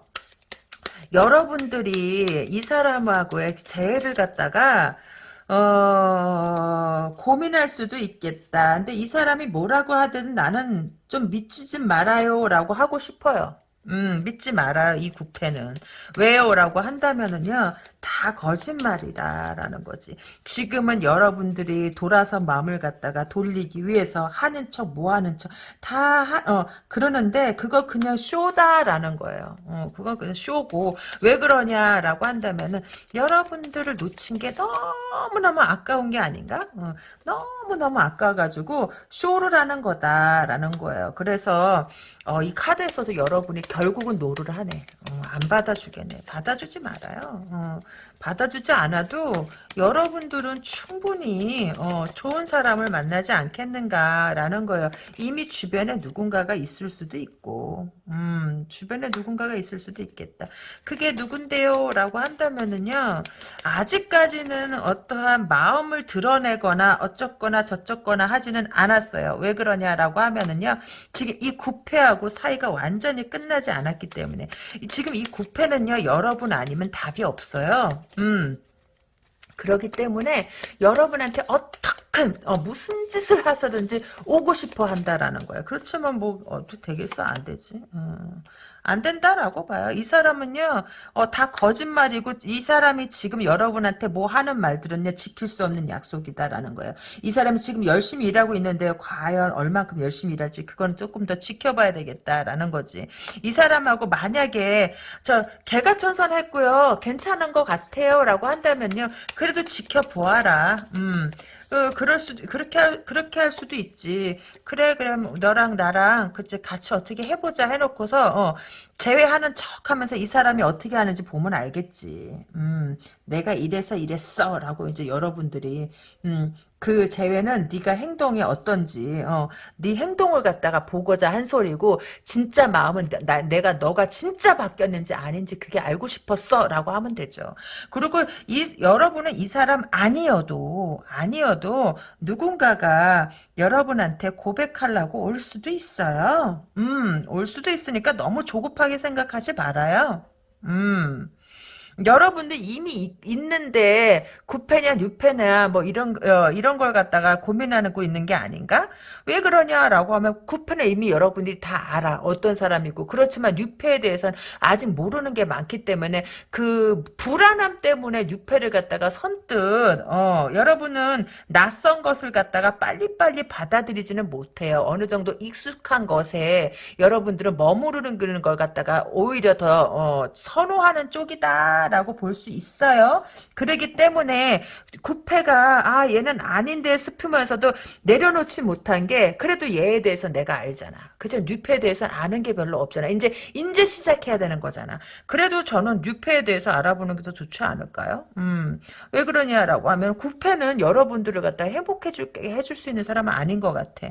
여러분들이 이 사람하고의 재회를 갖다가, 어, 고민할 수도 있겠다. 근데 이 사람이 뭐라고 하든 나는 좀 믿지 좀 말아요. 라고 하고 싶어요. 음, 믿지 마라, 이 구패는. 왜요? 라고 한다면은요, 다 거짓말이다라는 거지. 지금은 여러분들이 돌아서 마음을 갖다가 돌리기 위해서 하는 척, 뭐 하는 척, 다, 하, 어, 그러는데, 그거 그냥 쇼다라는 거예요. 어, 그거 그냥 쇼고, 왜 그러냐라고 한다면은, 여러분들을 놓친 게 너무너무 아까운 게 아닌가? 어, 너무너무 아까워가지고, 쇼를 하는 거다라는 거예요. 그래서, 어, 이 카드에서도 여러분이 결국은 no를 하네. 어, 안 받아주겠네. 받아주지 말아요. 어, 받아주지 않아도 여러분들은 충분히 어, 좋은 사람을 만나지 않겠는가라는 거예요. 이미 주변에 누군가가 있을 수도 있고 음, 주변에 누군가가 있을 수도 있겠다. 그게 누군데요? 라고 한다면은요. 아직까지는 어떠한 마음을 드러내거나 어쩌거나 저쩌거나 하지는 않았어요. 왜 그러냐라고 하면은요. 지금 이 구패하고 사이가 완전히 끝나지 않았기 때문에 지금 이 구패는요. 여러분 아니면 답이 없어요. 음. 그렇기 때문에 여러분한테 어떻게 어, 무슨 짓을 하서든지 오고 싶어 한다라는 거야. 그렇지만 뭐 어떻게 되겠어? 안 되지. 음. 안 된다라고 봐요. 이 사람은요, 어, 다 거짓말이고, 이 사람이 지금 여러분한테 뭐 하는 말들은요, 지킬 수 없는 약속이다라는 거예요. 이 사람이 지금 열심히 일하고 있는데, 과연 얼만큼 열심히 일할지, 그건 조금 더 지켜봐야 되겠다라는 거지. 이 사람하고 만약에, 저, 개가 천선했고요, 괜찮은 것 같아요, 라고 한다면요, 그래도 지켜보아라. 음. 그, 그럴 수, 그렇게, 할, 그렇게 할 수도 있지. 그래, 그럼 너랑 나랑, 그치, 같이 어떻게 해보자 해놓고서, 어, 제외하는 척 하면서 이 사람이 어떻게 하는지 보면 알겠지. 음, 내가 이래서 이랬어. 라고 이제 여러분들이, 음, 그 제외는 네가 행동이 어떤지, 어, 네 행동을 갖다가 보고자 한 소리고, 진짜 마음은 나, 내가 너가 진짜 바뀌었는지 아닌지 그게 알고 싶었어. 라고 하면 되죠. 그리고 이, 여러분은 이 사람 아니어도, 아니어도 누군가가 여러분한테 고백하려고 올 수도 있어요. 음, 올 수도 있으니까 너무 조급하 게 생각하지 말아요. 음. 여러분들 이미 있, 있는데 9패냐 6패냐 뭐 이런 어, 이런 걸 갖다가 고민하고 있는 게 아닌가? 왜 그러냐라고 하면 9패는 이미 여러분들이 다 알아. 어떤 사람이고. 그렇지만 6패에 대해서는 아직 모르는 게 많기 때문에 그 불안함 때문에 6패를 갖다가 선뜻 어, 여러분은 낯선 것을 갖다가 빨리빨리 받아들이지는 못해요. 어느 정도 익숙한 것에 여러분들은 머무르는 걸 갖다가 오히려 더 어, 선호하는 쪽이다. 라고 볼 수 있어요. 그러기 때문에 구패가 아 얘는 아닌데 싶으면서도 내려놓지 못한 게 그래도 얘에 대해서 내가 알잖아. 그죠? 뉴페에 대해서 아는 게 별로 없잖아. 이제 이제 시작해야 되는 거잖아. 그래도 저는 뉴페에 대해서 알아보는 게 더 좋지 않을까요? 음. 왜 그러냐라고 하면 구패는 여러분들을 갖다 행복해 줄 해줄 수 있는 사람은 아닌 것 같아.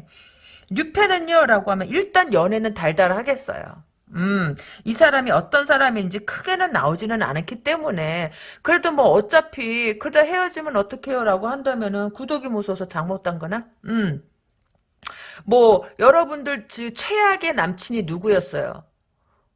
뉴페는요 라고 하면 일단 연애는 달달하겠어요. 음, 이 사람이 어떤 사람인지 크게는 나오지는 않았기 때문에 그래도 뭐 어차피 그러다 헤어지면 어떡해요 라고 한다면은 구독이 무서워서 잘못 단 거나? 음. 뭐 여러분들 최악의 남친이 누구였어요?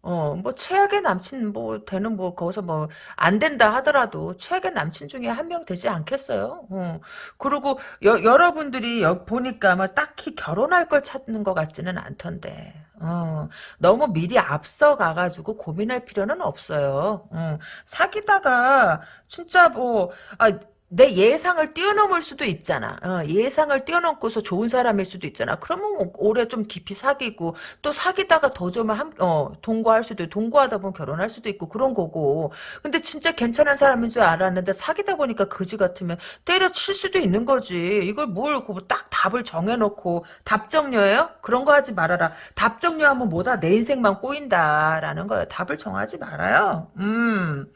어, 뭐, 최악의 남친, 뭐, 되는, 뭐, 거기서 뭐, 안 된다 하더라도, 최악의 남친 중에 한 명 되지 않겠어요? 어. 그리고, 여, 여러분들이 여, 보니까, 뭐, 딱히 결혼할 걸 찾는 것 같지는 않던데. 어, 너무 미리 앞서 가가지고 고민할 필요는 없어요. 어, 사귀다가, 진짜 뭐, 아, 내 예상을 뛰어넘을 수도 있잖아. 어, 예상을 뛰어넘고서 좋은 사람일 수도 있잖아. 그러면 뭐 오래 좀 깊이 사귀고 또 사귀다가 더좀 한, 어, 동거할 수도 있고 동거하다 보면 결혼할 수도 있고 그런 거고. 근데 진짜 괜찮은 사람인 줄 알았는데 사귀다 보니까 그지 같으면 때려칠 수도 있는 거지. 이걸 뭘딱 뭐 답을 정해놓고 답정녀예요? 그런 거 하지 말아라. 답정녀하면 뭐다 내 인생만 꼬인다라는 거예요. 답을 정하지 말아요. 음.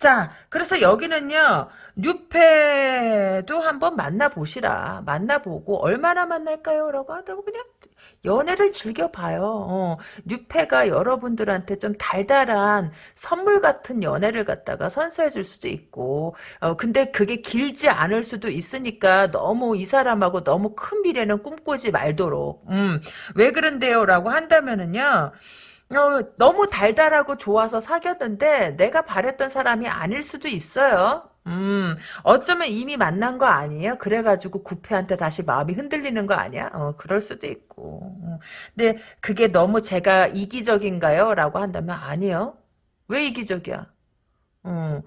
자, 그래서 여기는요. 뉴페도 한번 만나보시라. 만나보고 얼마나 만날까요? 라고 하다고 그냥 연애를 즐겨봐요. 어, 뉴페가 여러분들한테 좀 달달한 선물 같은 연애를 갖다가 선사해 줄 수도 있고 어, 근데 그게 길지 않을 수도 있으니까 너무 이 사람하고 너무 큰 미래는 꿈꾸지 말도록 음, 왜 그런데요? 라고 한다면은요 어, 너무 달달하고 좋아서 사귀었는데 내가 바랬던 사람이 아닐 수도 있어요. 음, 어쩌면 이미 만난 거 아니에요? 그래가지고 구패한테 다시 마음이 흔들리는 거 아니야? 어, 그럴 수도 있고. 어. 근데 그게 너무 제가 이기적인가요? 라고 한다면 아니요. 왜 이기적이야? 어,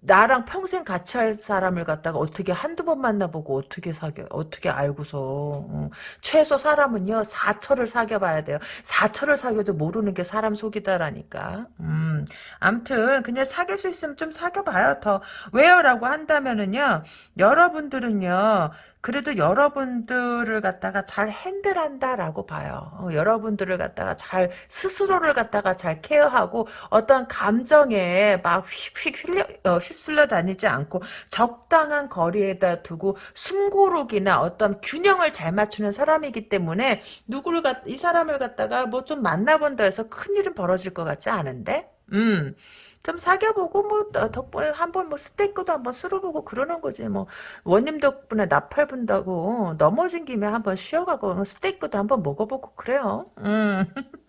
나랑 평생 같이 할 사람을 갖다가 어떻게 한두 번 만나보고 어떻게 사겨, 어떻게 알고서, 어, 최소 사람은요, 사철을 사귀어봐야 돼요. 사철을 사귀어도 모르는 게 사람 속이다라니까. 음, 암튼, 그냥 사귈 수 있으면 좀 사귀어봐요, 더. 왜요? 라고 한다면은요, 여러분들은요, 그래도 여러분들을 갖다가 잘 핸들한다라고 봐요. 어, 여러분들을 갖다가 잘 스스로를 갖다가 잘 케어하고 어떤 감정에 막 휙휙 휘려, 어, 휩쓸려 다니지 않고 적당한 거리에다 두고 숨고르기나 어떤 균형을 잘 맞추는 사람이기 때문에 누구를 갖, 이 사람을 갖다가 뭐 좀 만나본다 해서 큰일은 벌어질 것 같지 않은데? 음. 좀 사귀어보고 뭐 덕분에 한번 뭐 스테이크도 한번 쓸어보고 그러는 거지 뭐 원님 덕분에 나팔 분다고 넘어진 김에 한번 쉬어가고 스테이크도 한번 먹어보고 그래요. 음.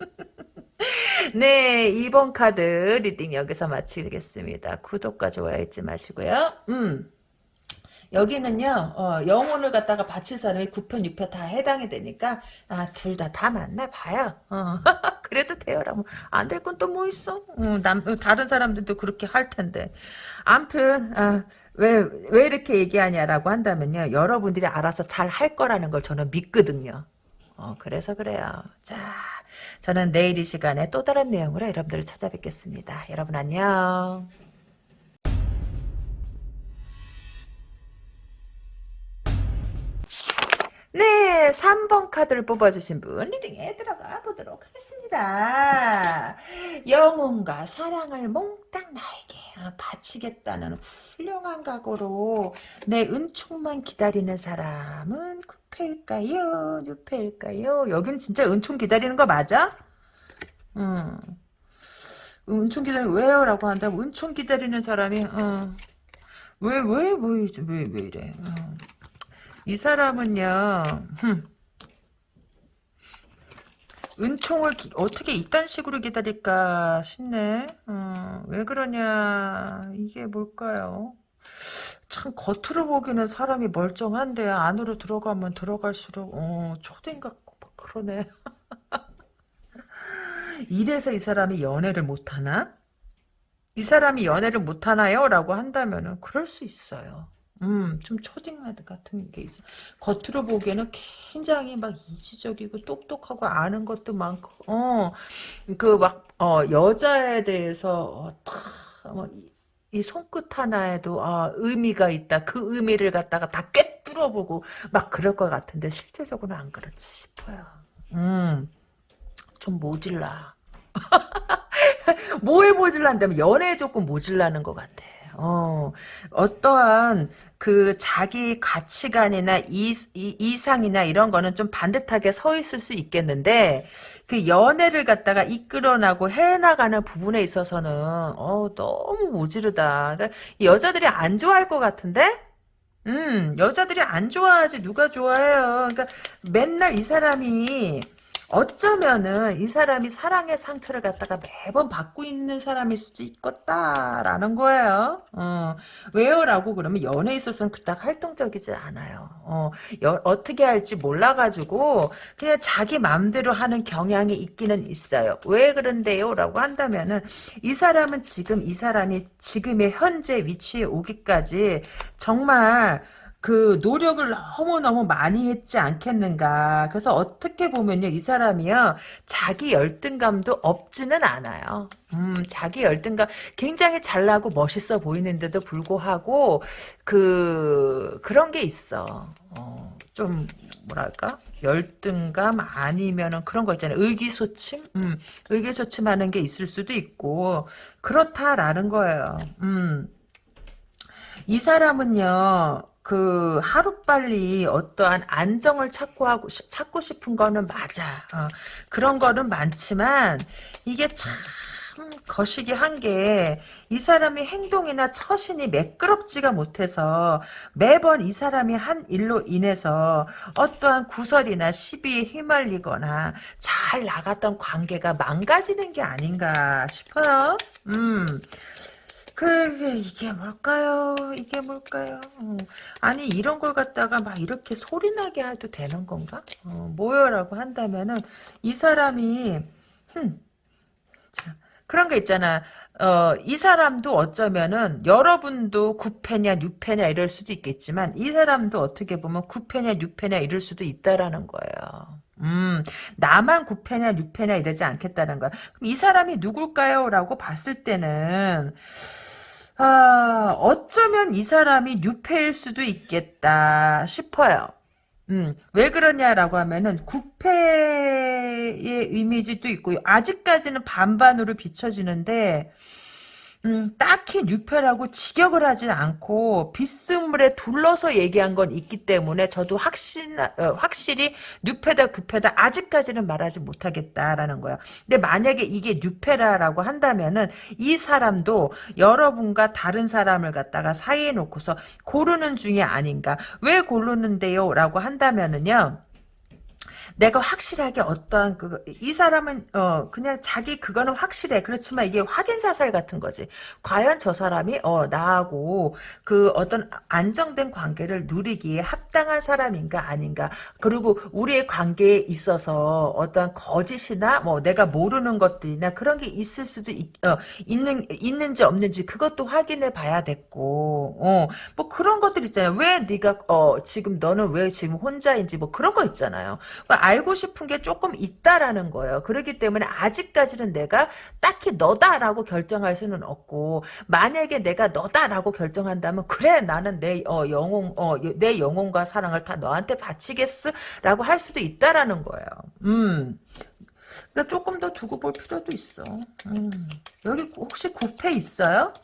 네, 2번 카드 reading 여기서 마치겠습니다. 구독과 좋아요 잊지 마시고요. 음. 여기는요 어, 영혼을 갖다가 바칠 사람이 9편 6편 다 해당이 되니까 아, 둘 다다 맞나 봐요 어. 그래도 돼요라고 안될 건 또 뭐 있어 어, 남, 다른 사람들도 그렇게 할 텐데 암튼 아, 왜, 왜 이렇게 얘기하냐라고 한다면요 여러분들이 알아서 잘 할 거라는 걸 저는 믿거든요 어, 그래서 그래요 자 저는 내일 이 시간에 또 다른 내용으로 여러분들을 찾아뵙겠습니다. 여러분 안녕 네, 3번 카드를 뽑아주신 분 리딩에 들어가 보도록 하겠습니다. 영혼과 사랑을 몽땅 나에게 바치겠다는 훌륭한 각오로 내 은총만 기다리는 사람은 구패일까요? 뉴패일까요? 여기는 진짜 은총 기다리는 거 맞아? 음. 은총 기다리 왜요? 라고 한다면 은총 기다리는 사람이 어. 왜, 왜, 왜, 왜, 왜 이래? 어. 이 사람은요, 흠. 은총을 기, 어떻게 이딴 식으로 기다릴까 싶네. 어, 왜 그러냐. 이게 뭘까요? 참 겉으로 보기는 사람이 멀쩡한데 안으로 들어가면 들어갈수록 어, 초딩 같고 막 그러네. 이래서 이 사람이 연애를 못하나? 이 사람이 연애를 못하나요? 라고 한다면 그럴 수 있어요. 음, 좀 초딩마드 같은 게 있어. 겉으로 보기에는 굉장히 막 이지적이고 똑똑하고 아는 것도 많고, 어, 그 막, 어, 여자에 대해서, 어, 다, 뭐, 이, 이 손끝 하나에도, 아, 의미가 있다. 그 의미를 갖다가 다 꿰뚫어보고, 막 그럴 것 같은데, 실제적으로는 안 그렇지 싶어요. 음, 좀 모질라. 뭐에 모질란다면 연애에 조금 모질라는 것 같아. 어, 어떠한 그 자기 가치관이나 이, 이, 상이나 이런 거는 좀 반듯하게 서 있을 수 있겠는데 그 연애를 갖다가 이끌어나고 해나가는 부분에 있어서는 어, 너무 모지르다. 그러니까 여자들이 안 좋아할 것 같은데? 음, 여자들이 안 좋아하지 누가 좋아해요. 그러니까 맨날 이 사람이 어쩌면은 이 사람이 사랑의 상처를 갖다가 매번 받고 있는 사람일 수도 있겠다라는 거예요. 어, 왜요? 라고 그러면 연애에 있어서는 그닥 활동적이지 않아요. 어, 여, 어떻게 할지 몰라가지고 그냥 자기 마음대로 하는 경향이 있기는 있어요. 왜 그런데요? 라고 한다면은 이 사람은 지금 이 사람이 지금의 현재 위치에 오기까지 정말 그 노력을 너무너무 많이 했지 않겠는가. 그래서 어떻게 보면요. 이 사람이요. 자기 열등감도 없지는 않아요. 음, 자기 열등감 굉장히 잘나고 멋있어 보이는데도 불구하고 그 그런 게 있어. 어, 좀 뭐랄까? 열등감 아니면은 그런 거 있잖아요. 의기소침? 음, 의기소침하는 게 있을 수도 있고 그렇다라는 거예요. 음. 이 사람은요. 그 하루빨리 어떠한 안정을 찾고 하고 찾고 싶은 거는 맞아. 어, 그런 거는 많지만 이게 참 거시기 한 게 이 사람의 행동이나 처신이 매끄럽지가 못해서 매번 이 사람이 한 일로 인해서 어떠한 구설이나 시비에 휘말리거나 잘 나갔던 관계가 망가지는 게 아닌가 싶어요. 음. 그게 이게 뭘까요? 이게 뭘까요? 어. 아니 이런 걸 갖다가 막 이렇게 소리나게 해도 되는 건가? 어, 뭐요라고 한다면은 이 사람이 흠, 자, 그런 게 있잖아. 어, 이 사람도 어쩌면은 여러분도 9패냐 6패냐 이럴 수도 있겠지만 이 사람도 어떻게 보면 9패냐 6패냐 이럴 수도 있다라는 거예요. 음, 나만 9패냐 6패냐 이러지 않겠다는 거야. 그럼 이 사람이 누굴까요? 라고 봤을 때는 아, 어쩌면 이 사람이 뉴페일 수도 있겠다 싶어요. 음, 왜 그러냐라고 하면은 구패의 이미지도 있고요. 아직까지는 반반으로 비춰지는데 음, 딱히 뉴페라고 직역을 하진 않고 비스물에 둘러서 얘기한 건 있기 때문에 저도 확신, 어, 확실히 뉴페다 급패다 아직까지는 말하지 못하겠다라는 거예요. 근데 만약에 이게 뉴페라라고 한다면은 이 사람도 여러분과 다른 사람을 갖다가 사이에 놓고서 고르는 중이 아닌가. 왜 고르는데요? 라고 한다면은요. 내가 확실하게 어떠한 그 이 사람은 어 그냥 자기 그거는 확실해. 그렇지만 이게 확인 사살 같은 거지. 과연 저 사람이 어 나하고 그 어떤 안정된 관계를 누리기에 합당한 사람인가 아닌가. 그리고 우리의 관계에 있어서 어떤 거짓이나 뭐 내가 모르는 것들이나 그런 게 있을 수도 있, 어, 있는 있는지 없는지 그것도 확인해 봐야 됐고 어 뭐 그런 것들 있잖아요. 왜 네가 어 지금 너는 왜 지금 혼자인지 뭐 그런 거 있잖아요. 뭐 알고 싶은 게 조금 있다라는 거예요 그렇기 때문에 아직까지는 내가 딱히 너다라고 결정할 수는 없고 만약에 내가 너다라고 결정한다면 그래 나는 내 어, 영혼 어, 내 영혼과 사랑을 다 너한테 바치겠어라고 할 수도 있다라는 거예요. 음. 그러니까 조금 더 두고 볼 필요도 있어. 음. 여기 혹시 구패 있어요?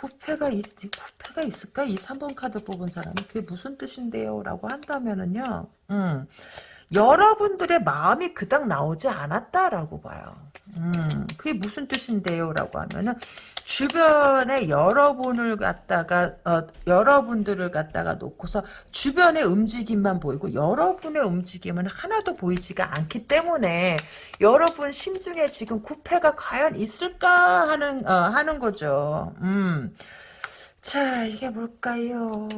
구패가 있, 구패가 있을까? 이 3번 카드 뽑은 사람이 그게 무슨 뜻인데요? 라고 한다면은요. 음. 여러분들의 마음이 그닥 나오지 않았다라고 봐요. 음, 그게 무슨 뜻인데요? 라고 하면은, 주변에 여러분을 갖다가, 어, 여러분들을 갖다가 놓고서 주변의 움직임만 보이고, 여러분의 움직임은 하나도 보이지가 않기 때문에, 여러분 심중에 지금 구패가 과연 있을까 하는, 어, 하는 거죠. 음. 자, 이게 뭘까요?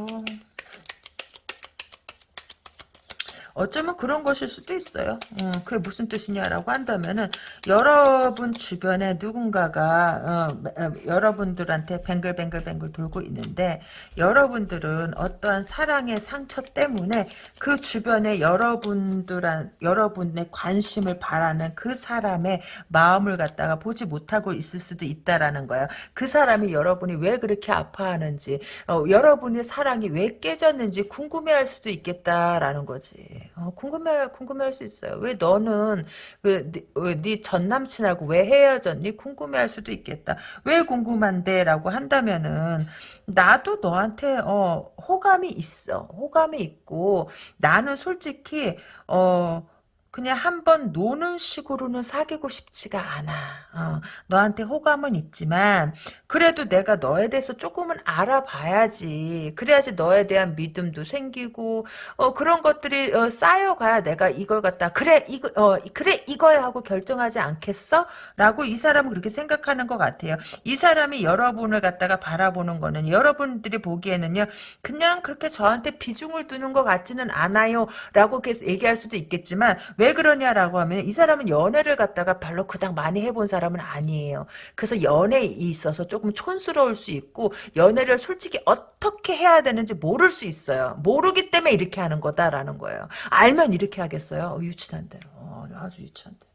어쩌면 그런 것일 수도 있어요. 음, 그게 무슨 뜻이냐라고 한다면은 여러분 주변에 누군가가 어, 어, 여러분들한테 뱅글뱅글뱅글 돌고 있는데 여러분들은 어떠한 사랑의 상처 때문에 그 주변에 여러분들한 여러분의 관심을 바라는 그 사람의 마음을 갖다가 보지 못하고 있을 수도 있다라는 거예요. 그 사람이 여러분이 왜 그렇게 아파하는지 어, 여러분의 사랑이 왜 깨졌는지 궁금해할 수도 있겠다라는 거지. 어, 궁금해 궁금해할 수 있어요. 왜 너는 그네전 남친하고 왜 헤어졌니? 궁금해 할 수도 있겠다. 왜 궁금한데 라고 한다면은 나도 너한테 어 호감이 있어. 호감이 있고 나는 솔직히 어 그냥 한번 노는 식으로는 사귀고 싶지가 않아. 어, 너한테 호감은 있지만 그래도 내가 너에 대해서 조금은 알아봐야지. 그래야지 너에 대한 믿음도 생기고 어, 그런 것들이 어, 쌓여가야 내가 이걸 갖다 그래 이거 어, 그래 이거야 하고 결정하지 않겠어? 라고 이 사람은 그렇게 생각하는 것 같아요. 이 사람이 여러분을 갖다가 바라보는 거는 여러분들이 보기에는요. 그냥 그렇게 저한테 비중을 두는 것 같지는 않아요. 라고 얘기할 수도 있겠지만 왜 그러냐라고 하면 이 사람은 연애를 갖다가 별로 그닥 많이 해본 사람은 아니에요. 그래서 연애에 있어서 조금 촌스러울 수 있고 연애를 솔직히 어떻게 해야 되는지 모를 수 있어요. 모르기 때문에 이렇게 하는 거다라는 거예요. 알면 이렇게 하겠어요. 어, 유치한데. 어, 아주 유치한데.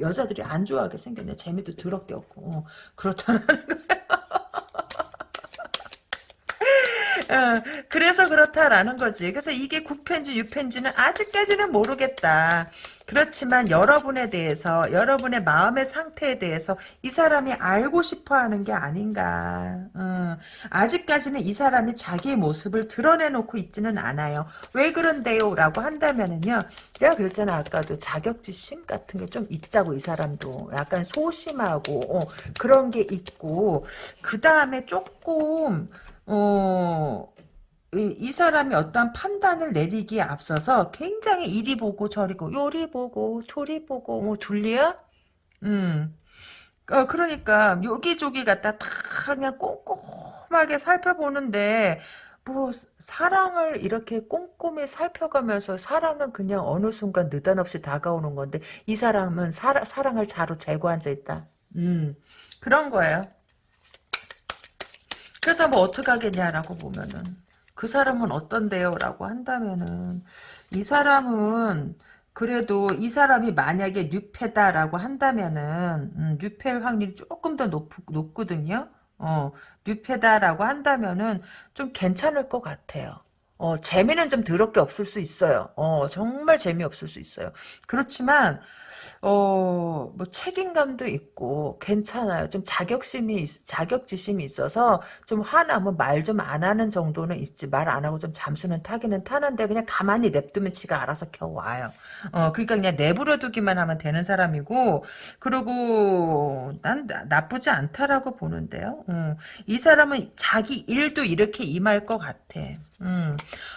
여자들이 안 좋아하게 생겼네. 재미도 더럽게 없고. 어, 그렇다는 거예요. 어, 그래서 그렇다라는 거지. 그래서 이게 9편지, 6편지는 아직까지는 모르겠다. 그렇지만 여러분에 대해서 여러분의 마음의 상태에 대해서 이 사람이 알고 싶어 하는 게 아닌가. 음, 아직까지는 이 사람이 자기의 모습을 드러내놓고 있지는 않아요. 왜 그런데요? 라고 한다면은요 내가 그랬잖아. 아까도 자격지심 같은 게 좀 있다고 이 사람도. 약간 소심하고 어, 그런 게 있고 그 다음에 조금 어, 이, 이, 사람이 어떠한 판단을 내리기에 앞서서 굉장히 이리 보고 저리 보고 요리 보고 저리 보고 뭐 둘리야? 음. 어, 그러니까 여기저기 갖다 다 그냥 꼼꼼하게 살펴보는데 뭐 사랑을 이렇게 꼼꼼히 살펴가면서 사랑은 그냥 어느 순간 느닷없이 다가오는 건데 이 사람은 사, 사랑을 자로 재고 앉아 있다. 음 그런 거예요. 그래서 뭐 어떻게 하겠냐라고 보면은 그 사람은 어떤데요? 라고 한다면은 이 사람은 그래도 이 사람이 만약에 뉴페다라고 한다면은 음, 뉴페일 확률이 조금 더 높, 높거든요. 어, 뉴페다라고 한다면은 좀 괜찮을 것 같아요. 어, 재미는 좀 더럽게 없을 수 있어요. 어, 정말 재미없을 수 있어요. 그렇지만 어, 뭐 책임감도 있고 괜찮아요. 좀 자격심이 자격지심이 있어서 좀 화나면 말 좀 안 하는 정도는 있지 말 안 하고 좀 잠수는 타기는 타는데 그냥 가만히 냅두면 지가 알아서 겨우 와요. 어, 그러니까 그냥 내버려 두기만 하면 되는 사람이고 그리고 난 나, 뿌지 않다라고 보는데요. 음, 이 사람은 자기 일도 이렇게 임할 것 같아. 음,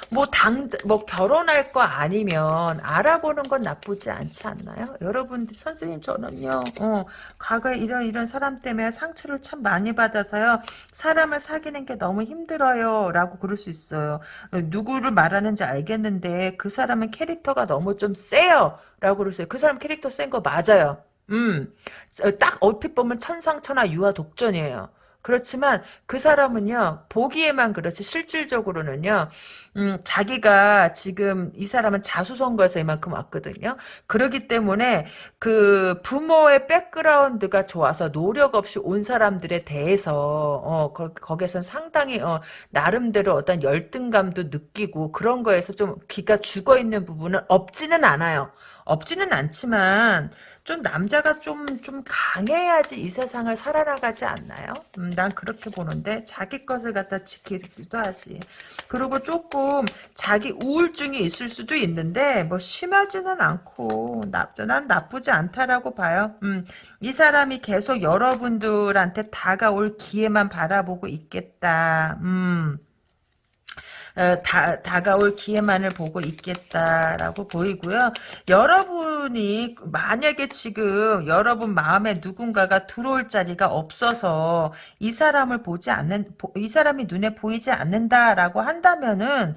뭐 당, 뭐 결혼할 거 아니면 알아보는 건 나쁘지 않지 않나요? 분, 선생님 저는요, 어, 과거에 이런 이런 사람 때문에 상처를 참 많이 받아서요, 사람을 사귀는 게 너무 힘들어요, 라고 그럴 수 있어요. 누구를 말하는지 알겠는데, 그 사람은 캐릭터가 너무 좀 세요, 라고 그러세요. 그 사람 캐릭터 센 거 맞아요. 음, 딱 얼핏 보면 천상천하 유아 독전이에요. 그렇지만 그 사람은요 보기에만 그렇지 실질적으로는요 음, 자기가 지금 이 사람은 자수선거에서 이만큼 왔거든요. 그러기 때문에 그 부모의 백그라운드가 좋아서 노력 없이 온 사람들에 대해서 어 거, 거기선 상당히 어, 나름대로 어떤 열등감도 느끼고 그런 거에서 좀 기가 죽어 있는 부분은 없지는 않아요 없지는 않지만 좀 남자가 좀 좀 강해야지 이 세상을 살아나가지 않나요? 음, 난 그렇게 보는데 자기 것을 갖다 지키기도 하지. 그리고 조금 자기 우울증이 있을 수도 있는데 뭐 심하지는 않고 나, 난 나쁘지 않다라고 봐요. 음, 이 사람이 계속 여러분들한테 다가올 기회만 바라보고 있겠다. 음. 어, 다, 다가올 기회만을 보고 있겠다라고 보이고요. 여러분이 만약에 지금 여러분 마음에 누군가가 들어올 자리가 없어서 이 사람을 보지 않는 이 사람이 눈에 보이지 않는다라고 한다면은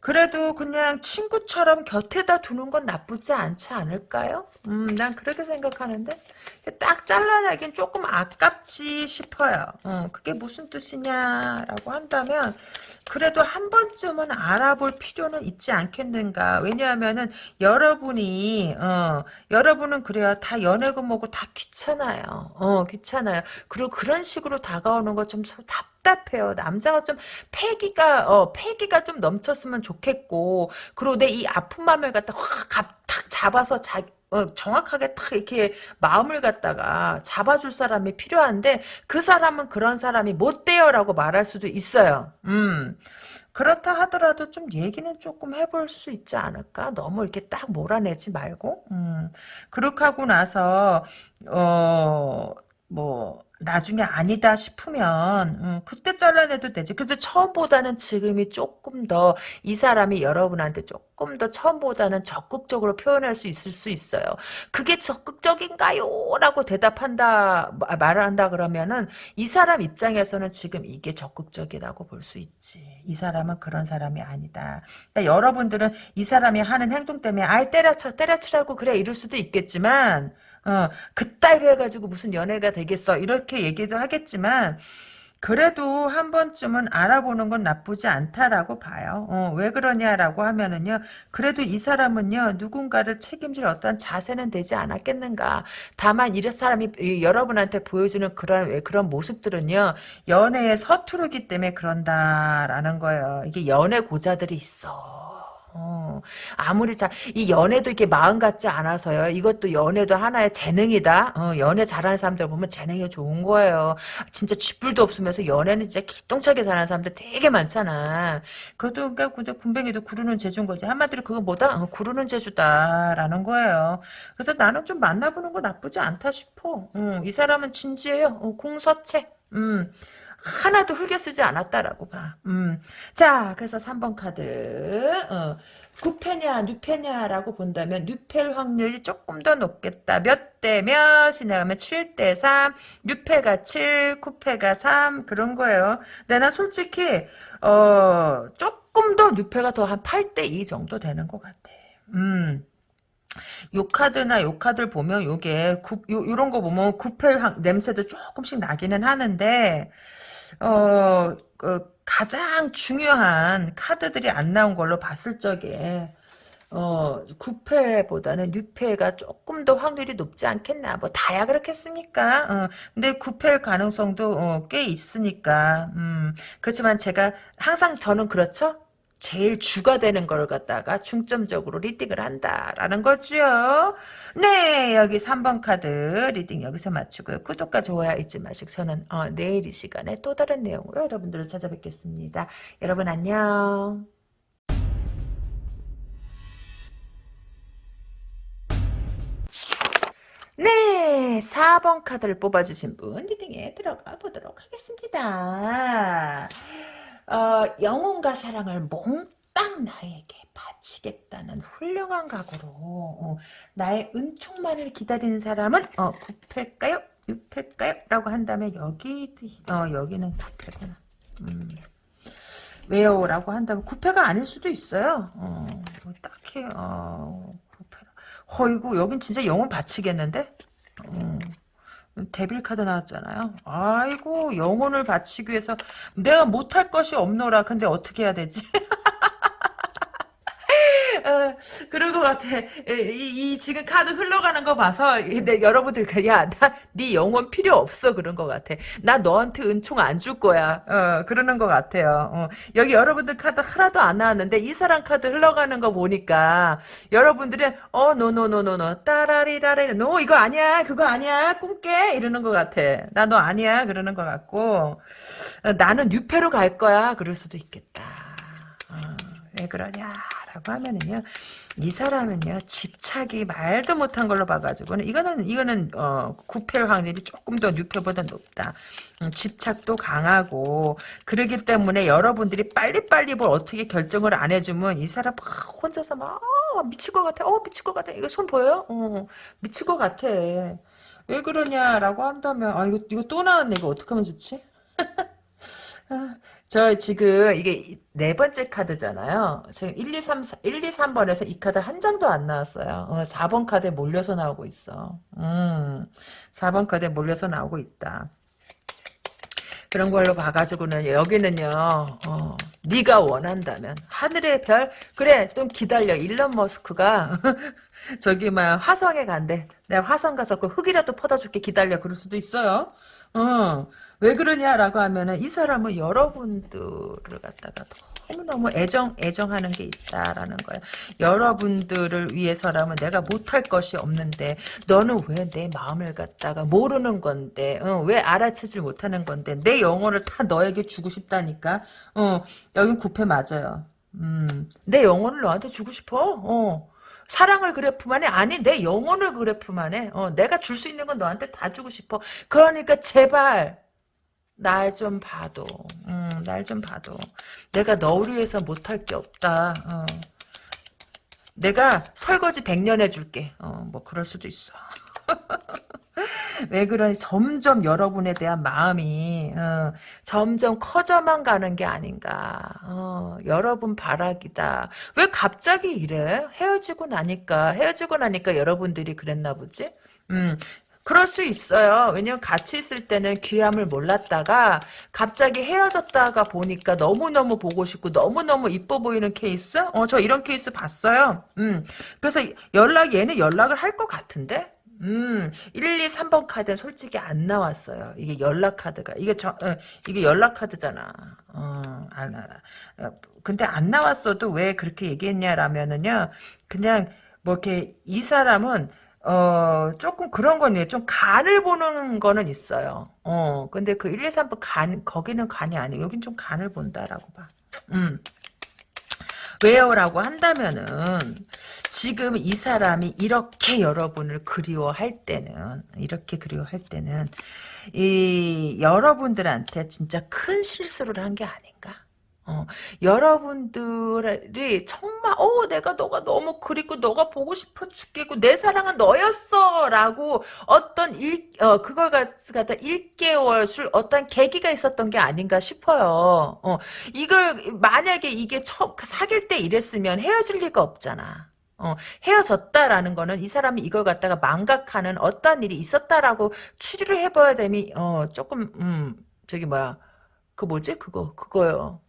그래도 그냥 친구처럼 곁에다 두는 건 나쁘지 않지 않을까요? 음, 난 그렇게 생각하는데 딱 잘라내긴 조금 아깝지 싶어요. 어, 그게 무슨 뜻이냐라고 한다면 그래도 한 번쯤은 알아볼 필요는 있지 않겠는가. 왜냐하면은 여러분이 어, 여러분은 그래요. 다 연애고 뭐고 다 귀찮아요. 어, 귀찮아요. 그리고 그런 식으로 다가오는 거 좀 답. 답답해요. 남자가 좀 패기가 어 패기가 좀 넘쳤으면 좋겠고 그리고 내이 아픈 마음을 갖다 확탁 잡아서 자 어, 정확하게 탁 이렇게 마음을 갖다가 잡아줄 사람이 필요한데 그 사람은 그런 사람이 못 돼요라고 말할 수도 있어요. 음. 그렇다 하더라도 좀 얘기는 조금 해볼 수 있지 않을까? 너무 이렇게 딱 몰아내지 말고. 음. 그렇게 하고 나서 어 뭐 나중에 아니다 싶으면 음, 그때 잘라내도 되지. 그래도 처음보다는 지금이 조금 더 이 사람이 여러분한테 조금 더 처음보다는 적극적으로 표현할 수 있을 수 있어요. 그게 적극적인가요? 라고 대답한다 말을 한다 그러면은 이 사람 입장에서는 지금 이게 적극적이라고 볼 수 있지. 이 사람은 그런 사람이 아니다. 그러니까 여러분들은 이 사람이 하는 행동 때문에 아이 때려쳐 때려치라고 그래 이럴 수도 있겠지만 어, 그따위로 해가지고 무슨 연애가 되겠어. 이렇게 얘기도 하겠지만, 그래도 한 번쯤은 알아보는 건 나쁘지 않다라고 봐요. 어, 왜 그러냐라고 하면은요, 그래도 이 사람은요, 누군가를 책임질 어떤 자세는 되지 않았겠는가. 다만, 이 사람이 여러분한테 보여주는 그런, 그런 모습들은요, 연애에 서투르기 때문에 그런다라는 거예요. 이게 연애 고자들이 있어. 어, 아무리 자, 이 연애도 이렇게 마음 같지 않아서요. 이것도 연애도 하나의 재능이다. 어, 연애 잘하는 사람들 보면 재능이 좋은 거예요. 진짜 쥐뿔도 없으면서 연애는 진짜 기똥차게 잘하는 사람들 되게 많잖아. 그것도, 그러니까, 근데 군뱅이도 구르는 재주인 거지. 한마디로 그거 뭐다? 어, 구르는 재주다라는 거예요. 그래서 나는 좀 만나보는 거 나쁘지 않다 싶어. 어, 이 사람은 진지해요. 어, 공서체. 음. 하나도 흘겨 쓰지 않았다라고 봐. 음. 자, 그래서 3번 카드. 어. 9패냐, 뉴패냐라고 본다면 뉴패 확률이 조금 더 높겠다. 몇 대 몇이냐 하면 7대 3, 뉴패가 7, 9패가 3 그런 거예요. 근데 나 솔직히 어 조금 더 뉴패가 더 한 8대 2 정도 되는 것 같아. 음. 요 카드나 요 카드를 보면 요게 구, 요, 요런 거 보면 구패 냄새도 조금씩 나기는 하는데 어, 그 가장 중요한 카드들이 안 나온 걸로 봤을 적에 어, 9패보다는 6패가 조금 더 확률이 높지 않겠나. 뭐, 다야 그렇겠습니까? 어, 근데 9패일 가능성도, 어, 꽤 있으니까. 음, 그렇지만 제가 항상 저는 그렇죠? 제일 주가 되는 걸 갖다가 중점적으로 reading을 한다라는 거죠. 네, 여기 3번 카드 reading 여기서 마치고요. 구독과 좋아요 잊지 마시고 저는 어, 내일 이 시간에 또 다른 내용으로 여러분들을 찾아뵙겠습니다. 여러분 안녕. 네, 4번 카드를 뽑아주신 분 reading에 들어가 보도록 하겠습니다. 어, 영혼과 사랑을 몽땅 딱 나에게 바치겠다는 훌륭한 각오로 어, 나의 은총만을 기다리는 사람은 어, 9패일까요? 6패일까요? 라고 한다면 여기 어, 여기는 9패구나. 음. 왜요? 라고 한다면 9패가 아닐 수도 있어요. 어, 뭐 딱히 어, 9패. 어이구 여긴 진짜 영혼 바치겠는데? 어. devil 카드 나왔잖아요. 아이고 영혼을 바치기 위해서 내가 못할 것이 없노라. 근데 어떻게 해야 되지? 어, 그런 것 같아. 이, 이, 지금 카드 흘러가는 거 봐서 내, 여러분들 야 나 네 영혼 필요 없어 그런 것 같아. 나 너한테 은총 안 줄 거야. 어, 그러는 것 같아요. 어, 여기 여러분들 카드 하나도 안 나왔는데 이 사람 카드 흘러가는 거 보니까 여러분들은 어 노노노노노 따라리라리 no 이거 아니야 그거 아니야 꿈깨 이러는 것 같아. 나 너 아니야 그러는 것 같고 어, 나는 뉴페로 갈 거야 그럴 수도 있겠다. 어, 왜 그러냐? 라고 하면은요, 이 사람은요, 집착이 말도 못한 걸로 봐가지고는, 이거는, 이거는, 어, 구패 확률이 조금 더 뉴패보다 높다. 음, 집착도 강하고, 그러기 때문에 여러분들이 빨리빨리 뭘 어떻게 결정을 안 해주면, 이 사람 막 혼자서 막, 어, 미칠 것 같아. 어, 미칠 것 같아. 이거 손 보여요? 어, 미칠 것 같아. 왜 그러냐라고 한다면, 아, 이거, 이거 또 나왔네. 이거 어떡하면 좋지? 아, 저 지금 이게 네 번째 카드잖아요. 지금 1, 2, 3, 1, 2, 3번에서 이 카드 한 장도 안 나왔어요. 어, 4번 카드에 몰려서 나오고 있어. 음, 4번 카드에 몰려서 나오고 있다. 그런 걸로 봐가지고는 여기는요. 어, 네가 원한다면 하늘의 별 그래 좀 기다려 일론 머스크가 저기 막 화성에 간대. 내가 화성 가서 그 흙이라도 퍼다 줄게 기다려 그럴 수도 있어요. 어. 왜 그러냐라고 하면은 이 사람은 여러분들을 갖다가 너무너무 애정, 애정하는 게 있다라는 거야. 여러분들을 위해서라면 내가 못할 것이 없는데, 너는 왜 내 마음을 갖다가 모르는 건데, 어, 왜 알아채질 못하는 건데, 내 영혼을 다 너에게 주고 싶다니까, 어, 여긴 구패 맞아요. 음, 내 영혼을 너한테 주고 싶어, 어. 사랑을 그래프만 해? 아니, 내 영혼을 그래프만 해. 어, 내가 줄 수 있는 건 너한테 다 주고 싶어. 그러니까 제발, 날 좀 봐도, 음, 날좀 봐도. 내가 너를 위해서 못할 게 없다. 어. 내가 설거지 100년 해줄게. 어, 뭐 그럴 수도 있어. 왜 그러니 점점 여러분에 대한 마음이 어, 점점 커져만 가는 게 아닌가 어, 여러분 바라기다 왜 갑자기 이래 헤어지고 나니까 헤어지고 나니까 여러분들이 그랬나 보지 음, 그럴 수 있어요. 왜냐면 같이 있을 때는 귀함을 몰랐다가 갑자기 헤어졌다가 보니까 너무너무 보고 싶고 너무너무 이뻐 보이는 케이스? 어, 저 이런 케이스 봤어요. 음. 그래서 연락, 얘는 연락을 할 것 같은데? 음, 1, 2, 3번 카드는 솔직히 안 나왔어요. 이게 연락 카드가. 이게 저, 어, 이게 연락 카드잖아. 어, 안. 어, 근데 안 나왔어도 왜 그렇게 얘기했냐라면은요, 그냥, 뭐, 이렇게, 이 사람은, 어, 조금 그런 거네. 좀 간을 보는 거는 있어요. 어, 근데 그 1, 2, 3번 간, 거기는 간이 아니에요. 여긴 좀 간을 본다라고 봐. 음. 왜요? 라고 한다면은, 지금 이 사람이 이렇게 여러분을 그리워할 때는, 이렇게 그리워할 때는, 이, 여러분들한테 진짜 큰 실수를 한 게 아닌가? 어, 여러분들이 정말 어 내가 너가 너무 그립고 너가 보고 싶어 죽겠고 내 사랑은 너였어 라고 어떤 일 어, 그걸 갖다 1개월 술 어떤 계기가 있었던 게 아닌가 싶어요. 어, 이걸 만약에 이게 처, 사귈 때 이랬으면 헤어질 리가 없잖아. 어, 헤어졌다라는 거는 이 사람이 이걸 갖다가 망각하는 어떤 일이 있었다라고 추리를 해봐야 되니 어 조금 음 저기 뭐야 그 뭐지 그거 그거요.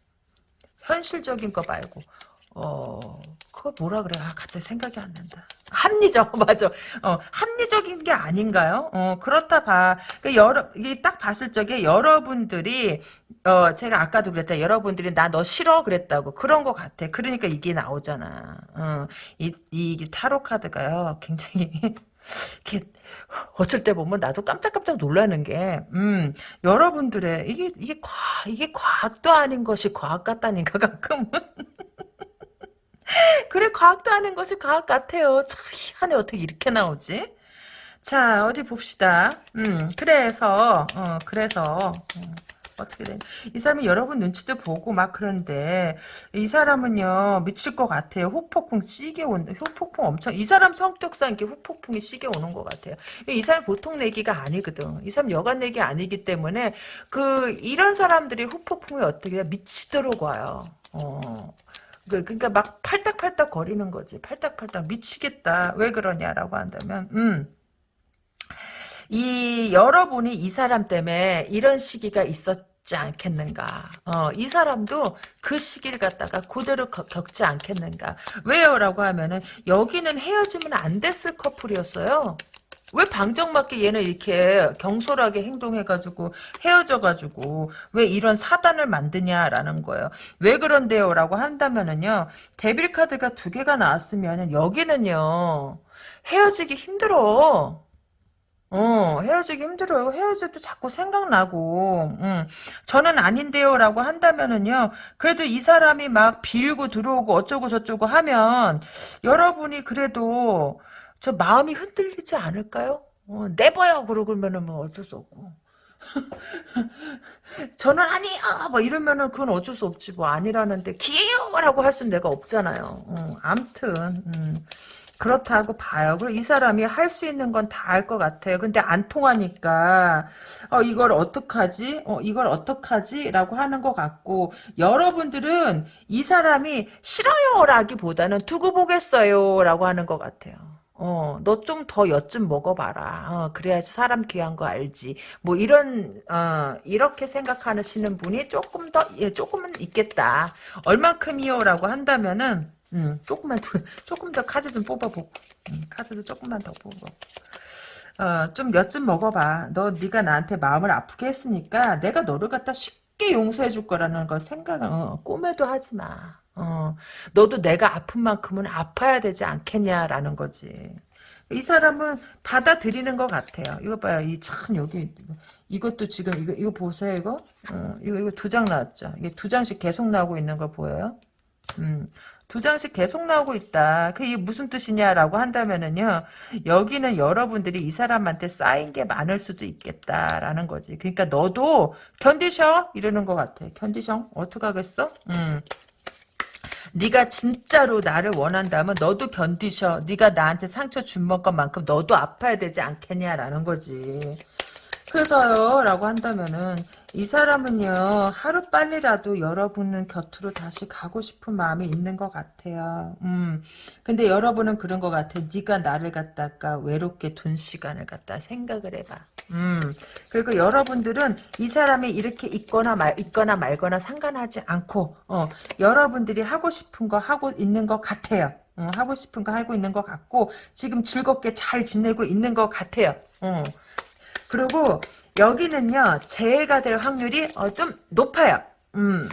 현실적인 거 말고. 어 그거 뭐라 그래 아 갑자기 생각이 안 난다. 합리적 맞아. 어 합리적인 게 아닌가요? 어 그렇다 봐. 그 여러 이게 딱 봤을 적에 여러분들이 어 제가 아까도 그랬잖아 여러분들이 나 너 싫어 그랬다고 그런 거 같아. 그러니까 이게 나오잖아. 어이 이 타로 카드가요. 굉장히 이렇게 어쩔 때 보면 나도 깜짝깜짝 놀라는 게, 음, 여러분들의, 이게, 이게 과, 이게 과학도 아닌 것이 과학 같다니까, 가끔은. 그래, 과학도 아닌 것이 과학 같아요. 참, 희한해, 어떻게 이렇게 나오지? 자, 어디 봅시다. 음, 그래서, 어, 그래서, 어, 어떻게 되냐. 이 사람이 여러분 눈치도 보고 막 그런데 이 사람은요 미칠 것 같아요. 후폭풍 시게 온 후폭풍 엄청 이 사람 성격상 이렇게 후폭풍이 시게 오는 것 같아요. 이 사람 보통 내기가 아니거든. 이 사람 여간 내기 아니기 때문에 그 이런 사람들이 후폭풍이 어떻게 미치도록 와요. 어. 그, 그러니까 막 팔딱팔딱 거리는 거지. 팔딱팔딱 미치겠다. 왜 그러냐라고 한다면, 음. 이 여러분이 이 사람 때문에 이런 시기가 있었 지 않겠는가. 어, 이 사람도 그 시기를 갖다가 그대로 겨- 겪지 않겠는가. 왜요? 라고 하면은 여기는 헤어지면 안 됐을 커플이었어요. 왜 방정맞게 얘는 이렇게 경솔하게 행동해가지고 헤어져가지고 왜 이런 사단을 만드냐라는 거예요. 왜 그런데요? 라고 한다면은요. 데빌 카드가 두 개가 나왔으면은 여기는요. 헤어지기 힘들어. 어, 헤어지기 힘들어요. 헤어져도 자꾸 생각나고, 음, 저는 아닌데요. 라고 한다면은요, 그래도 이 사람이 막 빌고 들어오고 어쩌고 저쩌고 하면, 여러분이 그래도, 저 마음이 흔들리지 않을까요? 어, 내버려! 그러면은 뭐 어쩔 수 없고. 저는 아니야! 뭐 이러면은 그건 어쩔 수 없지. 뭐 아니라는데, 기회요! 라고 할 수는 내가 없잖아요. 어, 암튼, 음. 그렇다고 봐요. 그리고 이 사람이 할 수 있는 건 다 할 것 같아요. 근데 안 통하니까 어 이걸 어떡하지? 어 이걸 어떡하지? 라고 하는 것 같고 여러분들은 이 사람이 싫어요 라기보다는 두고 보겠어요 라고 하는 것 같아요. 어, 너 좀 더 엿 좀 먹어봐라. 어, 그래야지 사람 귀한 거 알지. 뭐, 이런, 어, 이렇게 생각하시는 분이 조금 더, 예, 조금은 있겠다. 얼만큼이요? 라고 한다면은, 음, 조금만 더, 조금 더 카드 좀 뽑아보고, 음, 카드도 조금만 더 뽑아. 어, 좀엿좀 먹어봐. 너 네가 나한테 마음을 아프게 했으니까 내가 너를 갖다 쉽게 용서해 줄 거라는 걸 생각은 어, 꿈에도 하지 마. 어, 너도 내가 아픈 만큼은 아파야 되지 않겠냐라는 거지. 이 사람은 받아들이는 것 같아요. 이거 봐요. 이 참 여기 이것도 지금 이거 이거 보세요. 이거 어, 이거 이거 두 장 나왔죠. 이게 두 장씩 계속 나오고 있는 거 보여요? 음. 두 장씩 계속 나오고 있다. 그게 무슨 뜻이냐라고 한다면은요. 여기는 여러분들이 이 사람한테 쌓인 게 많을 수도 있겠다라는 거지. 그러니까 너도 견디셔 이러는 것 같아. 견디셔 어떡하겠어? 음. 네가 진짜로 나를 원한다면 너도 견디셔. 네가 나한테 상처 준 것만큼 너도 아파야 되지 않겠냐라는 거지. 그래서요 라고 한다면은 이 사람은요 하루 빨리라도 여러분은 곁으로 다시 가고 싶은 마음이 있는 것 같아요. 음. 근데 여러분은 그런 것 같아. 네가 나를 갖다가 외롭게 둔 시간을 갖다 생각을 해봐. 음. 그리고 여러분들은 이 사람이 이렇게 있거나 말 있거나 말거나 상관하지 않고 어 여러분들이 하고 싶은 거 하고 있는 것 같아요. 어, 하고 싶은 거 하고 있는 것 같고 지금 즐겁게 잘 지내고 있는 것 같아요. 어. 그리고 여기는요 재해가 될 확률이 어, 좀 높아요. 음,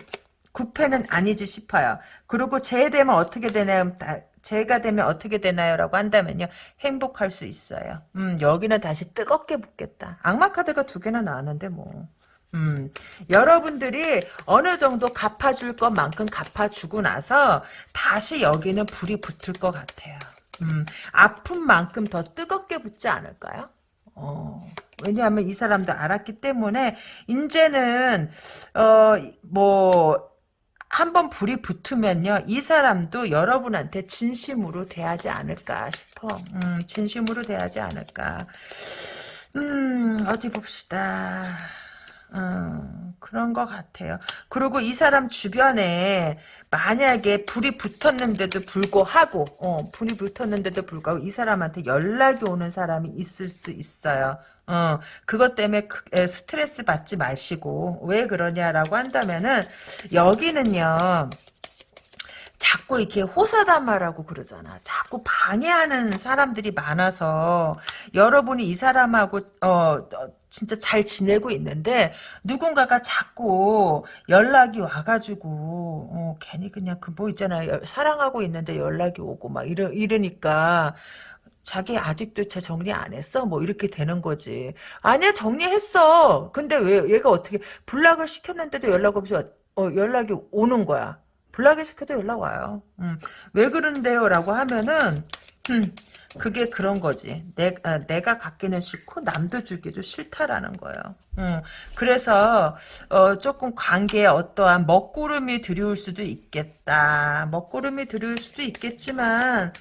9패는 아니지 싶어요. 그리고 재해되면 어떻게 되나요? 다, 재해가 되면 어떻게 되나요?라고 한다면요 행복할 수 있어요. 음, 여기는 다시 뜨겁게 붙겠다. 악마 카드가 두 개나 나왔는데 뭐. 음, 여러분들이 어느 정도 갚아줄 것만큼 갚아주고 나서 다시 여기는 불이 붙을 것 같아요. 음, 아픈 만큼 더 뜨겁게 붙지 않을까요? 어, 왜냐하면 이 사람도 알았기 때문에 이제는 어뭐 한번 불이 붙으면요 이 사람도 여러분한테 진심으로 대하지 않을까 싶어. 음, 진심으로 대하지 않을까. 음 어디 봅시다 음, 그런 것 같아요. 그리고 이 사람 주변에 만약에 불이 붙었는데도 불구하고, 어, 불이 붙었는데도 불구하고 이 사람한테 연락이 오는 사람이 있을 수 있어요. 어, 그것 때문에 스트레스 받지 마시고, 왜 그러냐라고 한다면은, 여기는요, 자꾸 이렇게 호사다마라고 그러잖아. 자꾸 방해하는 사람들이 많아서 여러분이 이 사람하고 어, 어, 진짜 잘 지내고 있는데 누군가가 자꾸 연락이 와가지고 어, 괜히 그냥 그 뭐 있잖아요. 사랑하고 있는데 연락이 오고 막 이러 이러니까 자기 아직도 제 정리 안 했어? 뭐 이렇게 되는 거지. 아니야 정리했어. 근데 왜 얘가 어떻게 블락을 시켰는데도 연락 없이 어, 연락이 오는 거야. 블락을 시켜도 연락 와요. 음, 왜 그런데요? 라고 하면은 음, 그게 그런 거지. 내, 아, 내가 갖기는 싫고 남도 주기도 싫다라는 거예요. 음, 그래서 어, 조금 관계에 어떠한 먹구름이 들이올 수도 있겠다. 먹구름이 들이올 수도 있겠지만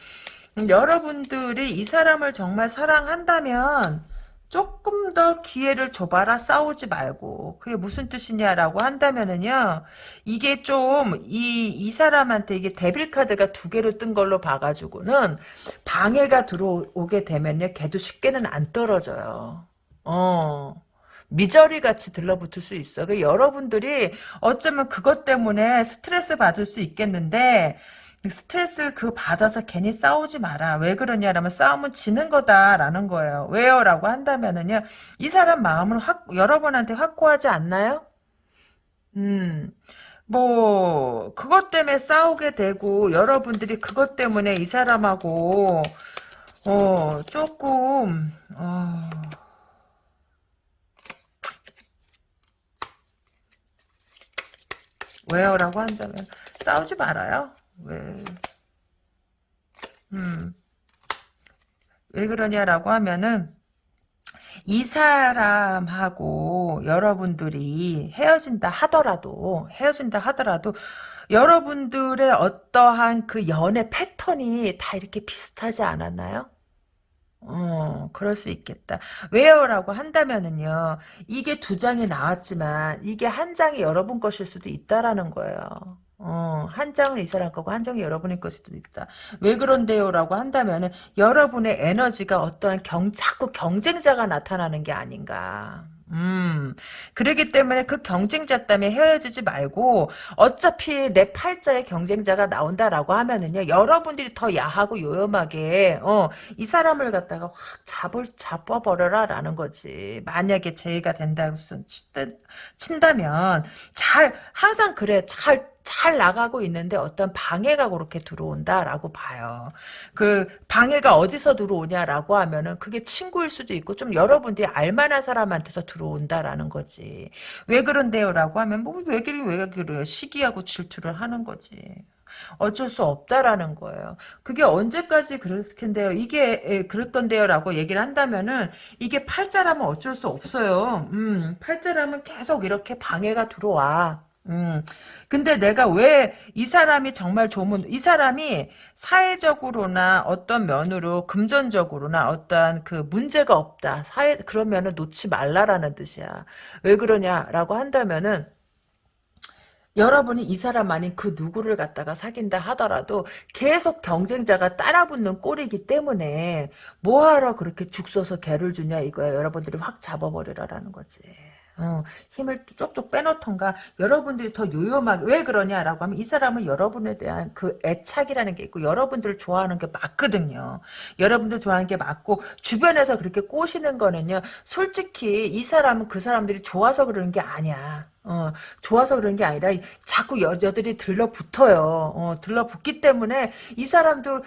음, 여러분들이 이 사람을 정말 사랑한다면 조금 더 기회를 줘봐라 싸우지 말고. 그게 무슨 뜻이냐라고 한다면은요 이게 좀 이 이 사람한테 이게 데빌 카드가 두 개로 뜬 걸로 봐가지고는 방해가 들어오게 되면요 걔도 쉽게는 안 떨어져요. 어. 미저리 같이 들러붙을 수 있어. 그 여러분들이 어쩌면 그것 때문에 스트레스 받을 수 있겠는데 스트레스 그 받아서 괜히 싸우지 마라. 왜 그러냐라면 싸움은 지는 거다라는 거예요. 왜요? 라고 한다면은요. 이 사람 마음을 확, 여러분한테 확고하지 않나요? 음. 뭐 그것 때문에 싸우게 되고 여러분들이 그것 때문에 이 사람하고 어 조금 어 왜요? 라고 한다면 싸우지 말아요. 왜, 음, 왜 그러냐라고 하면은, 이 사람하고 여러분들이 헤어진다 하더라도, 헤어진다 하더라도, 여러분들의 어떠한 그 연애 패턴이 다 이렇게 비슷하지 않았나요? 어, 그럴 수 있겠다. 왜요? 라고 한다면은요, 이게 두 장이 나왔지만, 이게 한 장이 여러분 것일 수도 있다라는 거예요. 어, 한 장은 이 사람 거고 한 장이 여러분의 것일 수도 있다. 왜 그런데요? 라고 한다면 은 여러분의 에너지가 어떠한 경, 자꾸 경쟁자가 나타나는 게 아닌가. 음, 그러기 때문에 그 경쟁자 때문에 헤어지지 말고, 어차피 내 팔자에 경쟁자가 나온다라고 하면은요, 여러분들이 더 야하고 요염하게, 어, 이 사람을 갖다가 확 잡을, 잡아버려라, 라는 거지. 만약에 제의가 된다고 친다면, 잘, 항상 그래, 잘, 잘 나가고 있는데 어떤 방해가 그렇게 들어온다라고 봐요. 그 방해가 어디서 들어오냐라고 하면은 그게 친구일 수도 있고 좀 여러분들이 알만한 사람한테서 들어온다라는 거지. 왜 그런데요라고 하면 뭐왜 그래 왜 그래요? 시기하고 질투를 하는 거지. 어쩔 수 없다라는 거예요. 그게 언제까지 그럴 텐데요. 이게 예, 그럴 건데요라고 얘기를 한다면은 이게 팔자라면 어쩔 수 없어요. 음, 팔자라면 계속 이렇게 방해가 들어와. 음. 근데 내가 왜 이 사람이 정말 조문, 이 사람이 사회적으로나 어떤 면으로 금전적으로나 어떤 그 문제가 없다. 사회, 그러면은 놓지 말라라는 뜻이야. 왜 그러냐라고 한다면은 여러분이 이 사람 아닌 그 누구를 갖다가 사귄다 하더라도 계속 경쟁자가 따라붙는 꼴이기 때문에 뭐하러 그렇게 죽 써서 개를 주냐 이거야. 여러분들이 확 잡아버리라라는 거지. 어, 힘을 쪽쪽 빼놓던가 여러분들이 더 요염하게 왜 그러냐라고 하면 이 사람은 여러분에 대한 그 애착이라는 게 있고 여러분들을 좋아하는 게 맞거든요. 여러분들 좋아하는 게 맞고 주변에서 그렇게 꼬시는 거는요. 솔직히 이 사람은 그 사람들이 좋아서 그러는 게 아니야. 어, 좋아서 그런 게 아니라 자꾸 여자들이 들러붙어요. 어, 들러붙기 때문에 이 사람도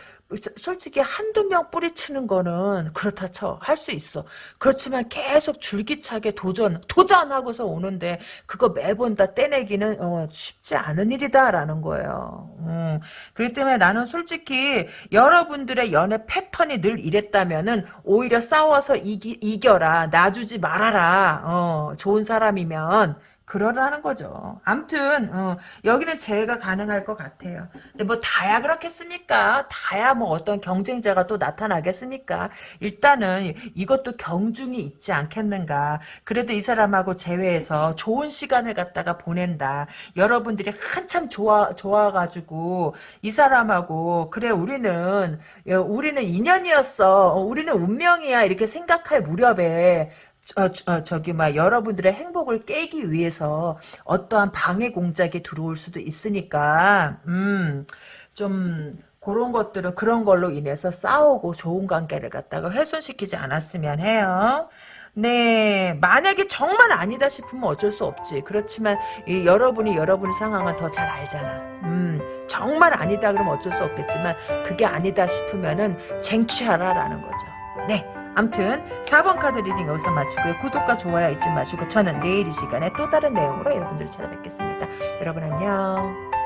솔직히 한두 명 뿌리치는 거는 그렇다 쳐. 할 수 있어. 그렇지만 계속 줄기차게 도전, 도전하고서 오는데 그거 매번 다 떼내기는 어, 쉽지 않은 일이다라는 거예요. 음, 그렇기 때문에 나는 솔직히 여러분들의 연애 패턴이 늘 이랬다면은 오히려 싸워서 이기, 이겨라. 놔주지 말아라. 어, 좋은 사람이면 그러라는 거죠. 암튼 어, 여기는 재해가 가능할 것 같아요. 근데 뭐 다야 그렇겠습니까? 다야 뭐 어떤 경쟁자가 또 나타나겠습니까? 일단은 이것도 경중이 있지 않겠는가. 그래도 이 사람하고 재회해서 좋은 시간을 갖다가 보낸다. 여러분들이 한참 좋아 좋아가지고 이 사람하고 그래 우리는 우리는 인연이었어. 우리는 운명이야 이렇게 생각할 무렵에 어, 어, 저기 막 여러분들의 행복을 깨기 위해서 어떠한 방해 공작이 들어올 수도 있으니까 음좀 그런 것들은 그런 걸로 인해서 싸우고 좋은 관계를 갖다가 훼손시키지 않았으면 해요. 네, 만약에 정말 아니다 싶으면 어쩔 수 없지. 그렇지만 이, 여러분이 여러분의 상황은 더잘 알잖아. 음, 정말 아니다 그러면 어쩔 수 없겠지만 그게 아니다 싶으면은 쟁취하라라는 거죠. 네. 암튼 4번 카드 reading 여기서 마치고요. 구독과 좋아요 잊지 마시고 저는 내일 이 시간에 또 다른 내용으로 여러분들을 찾아뵙겠습니다. 여러분 안녕.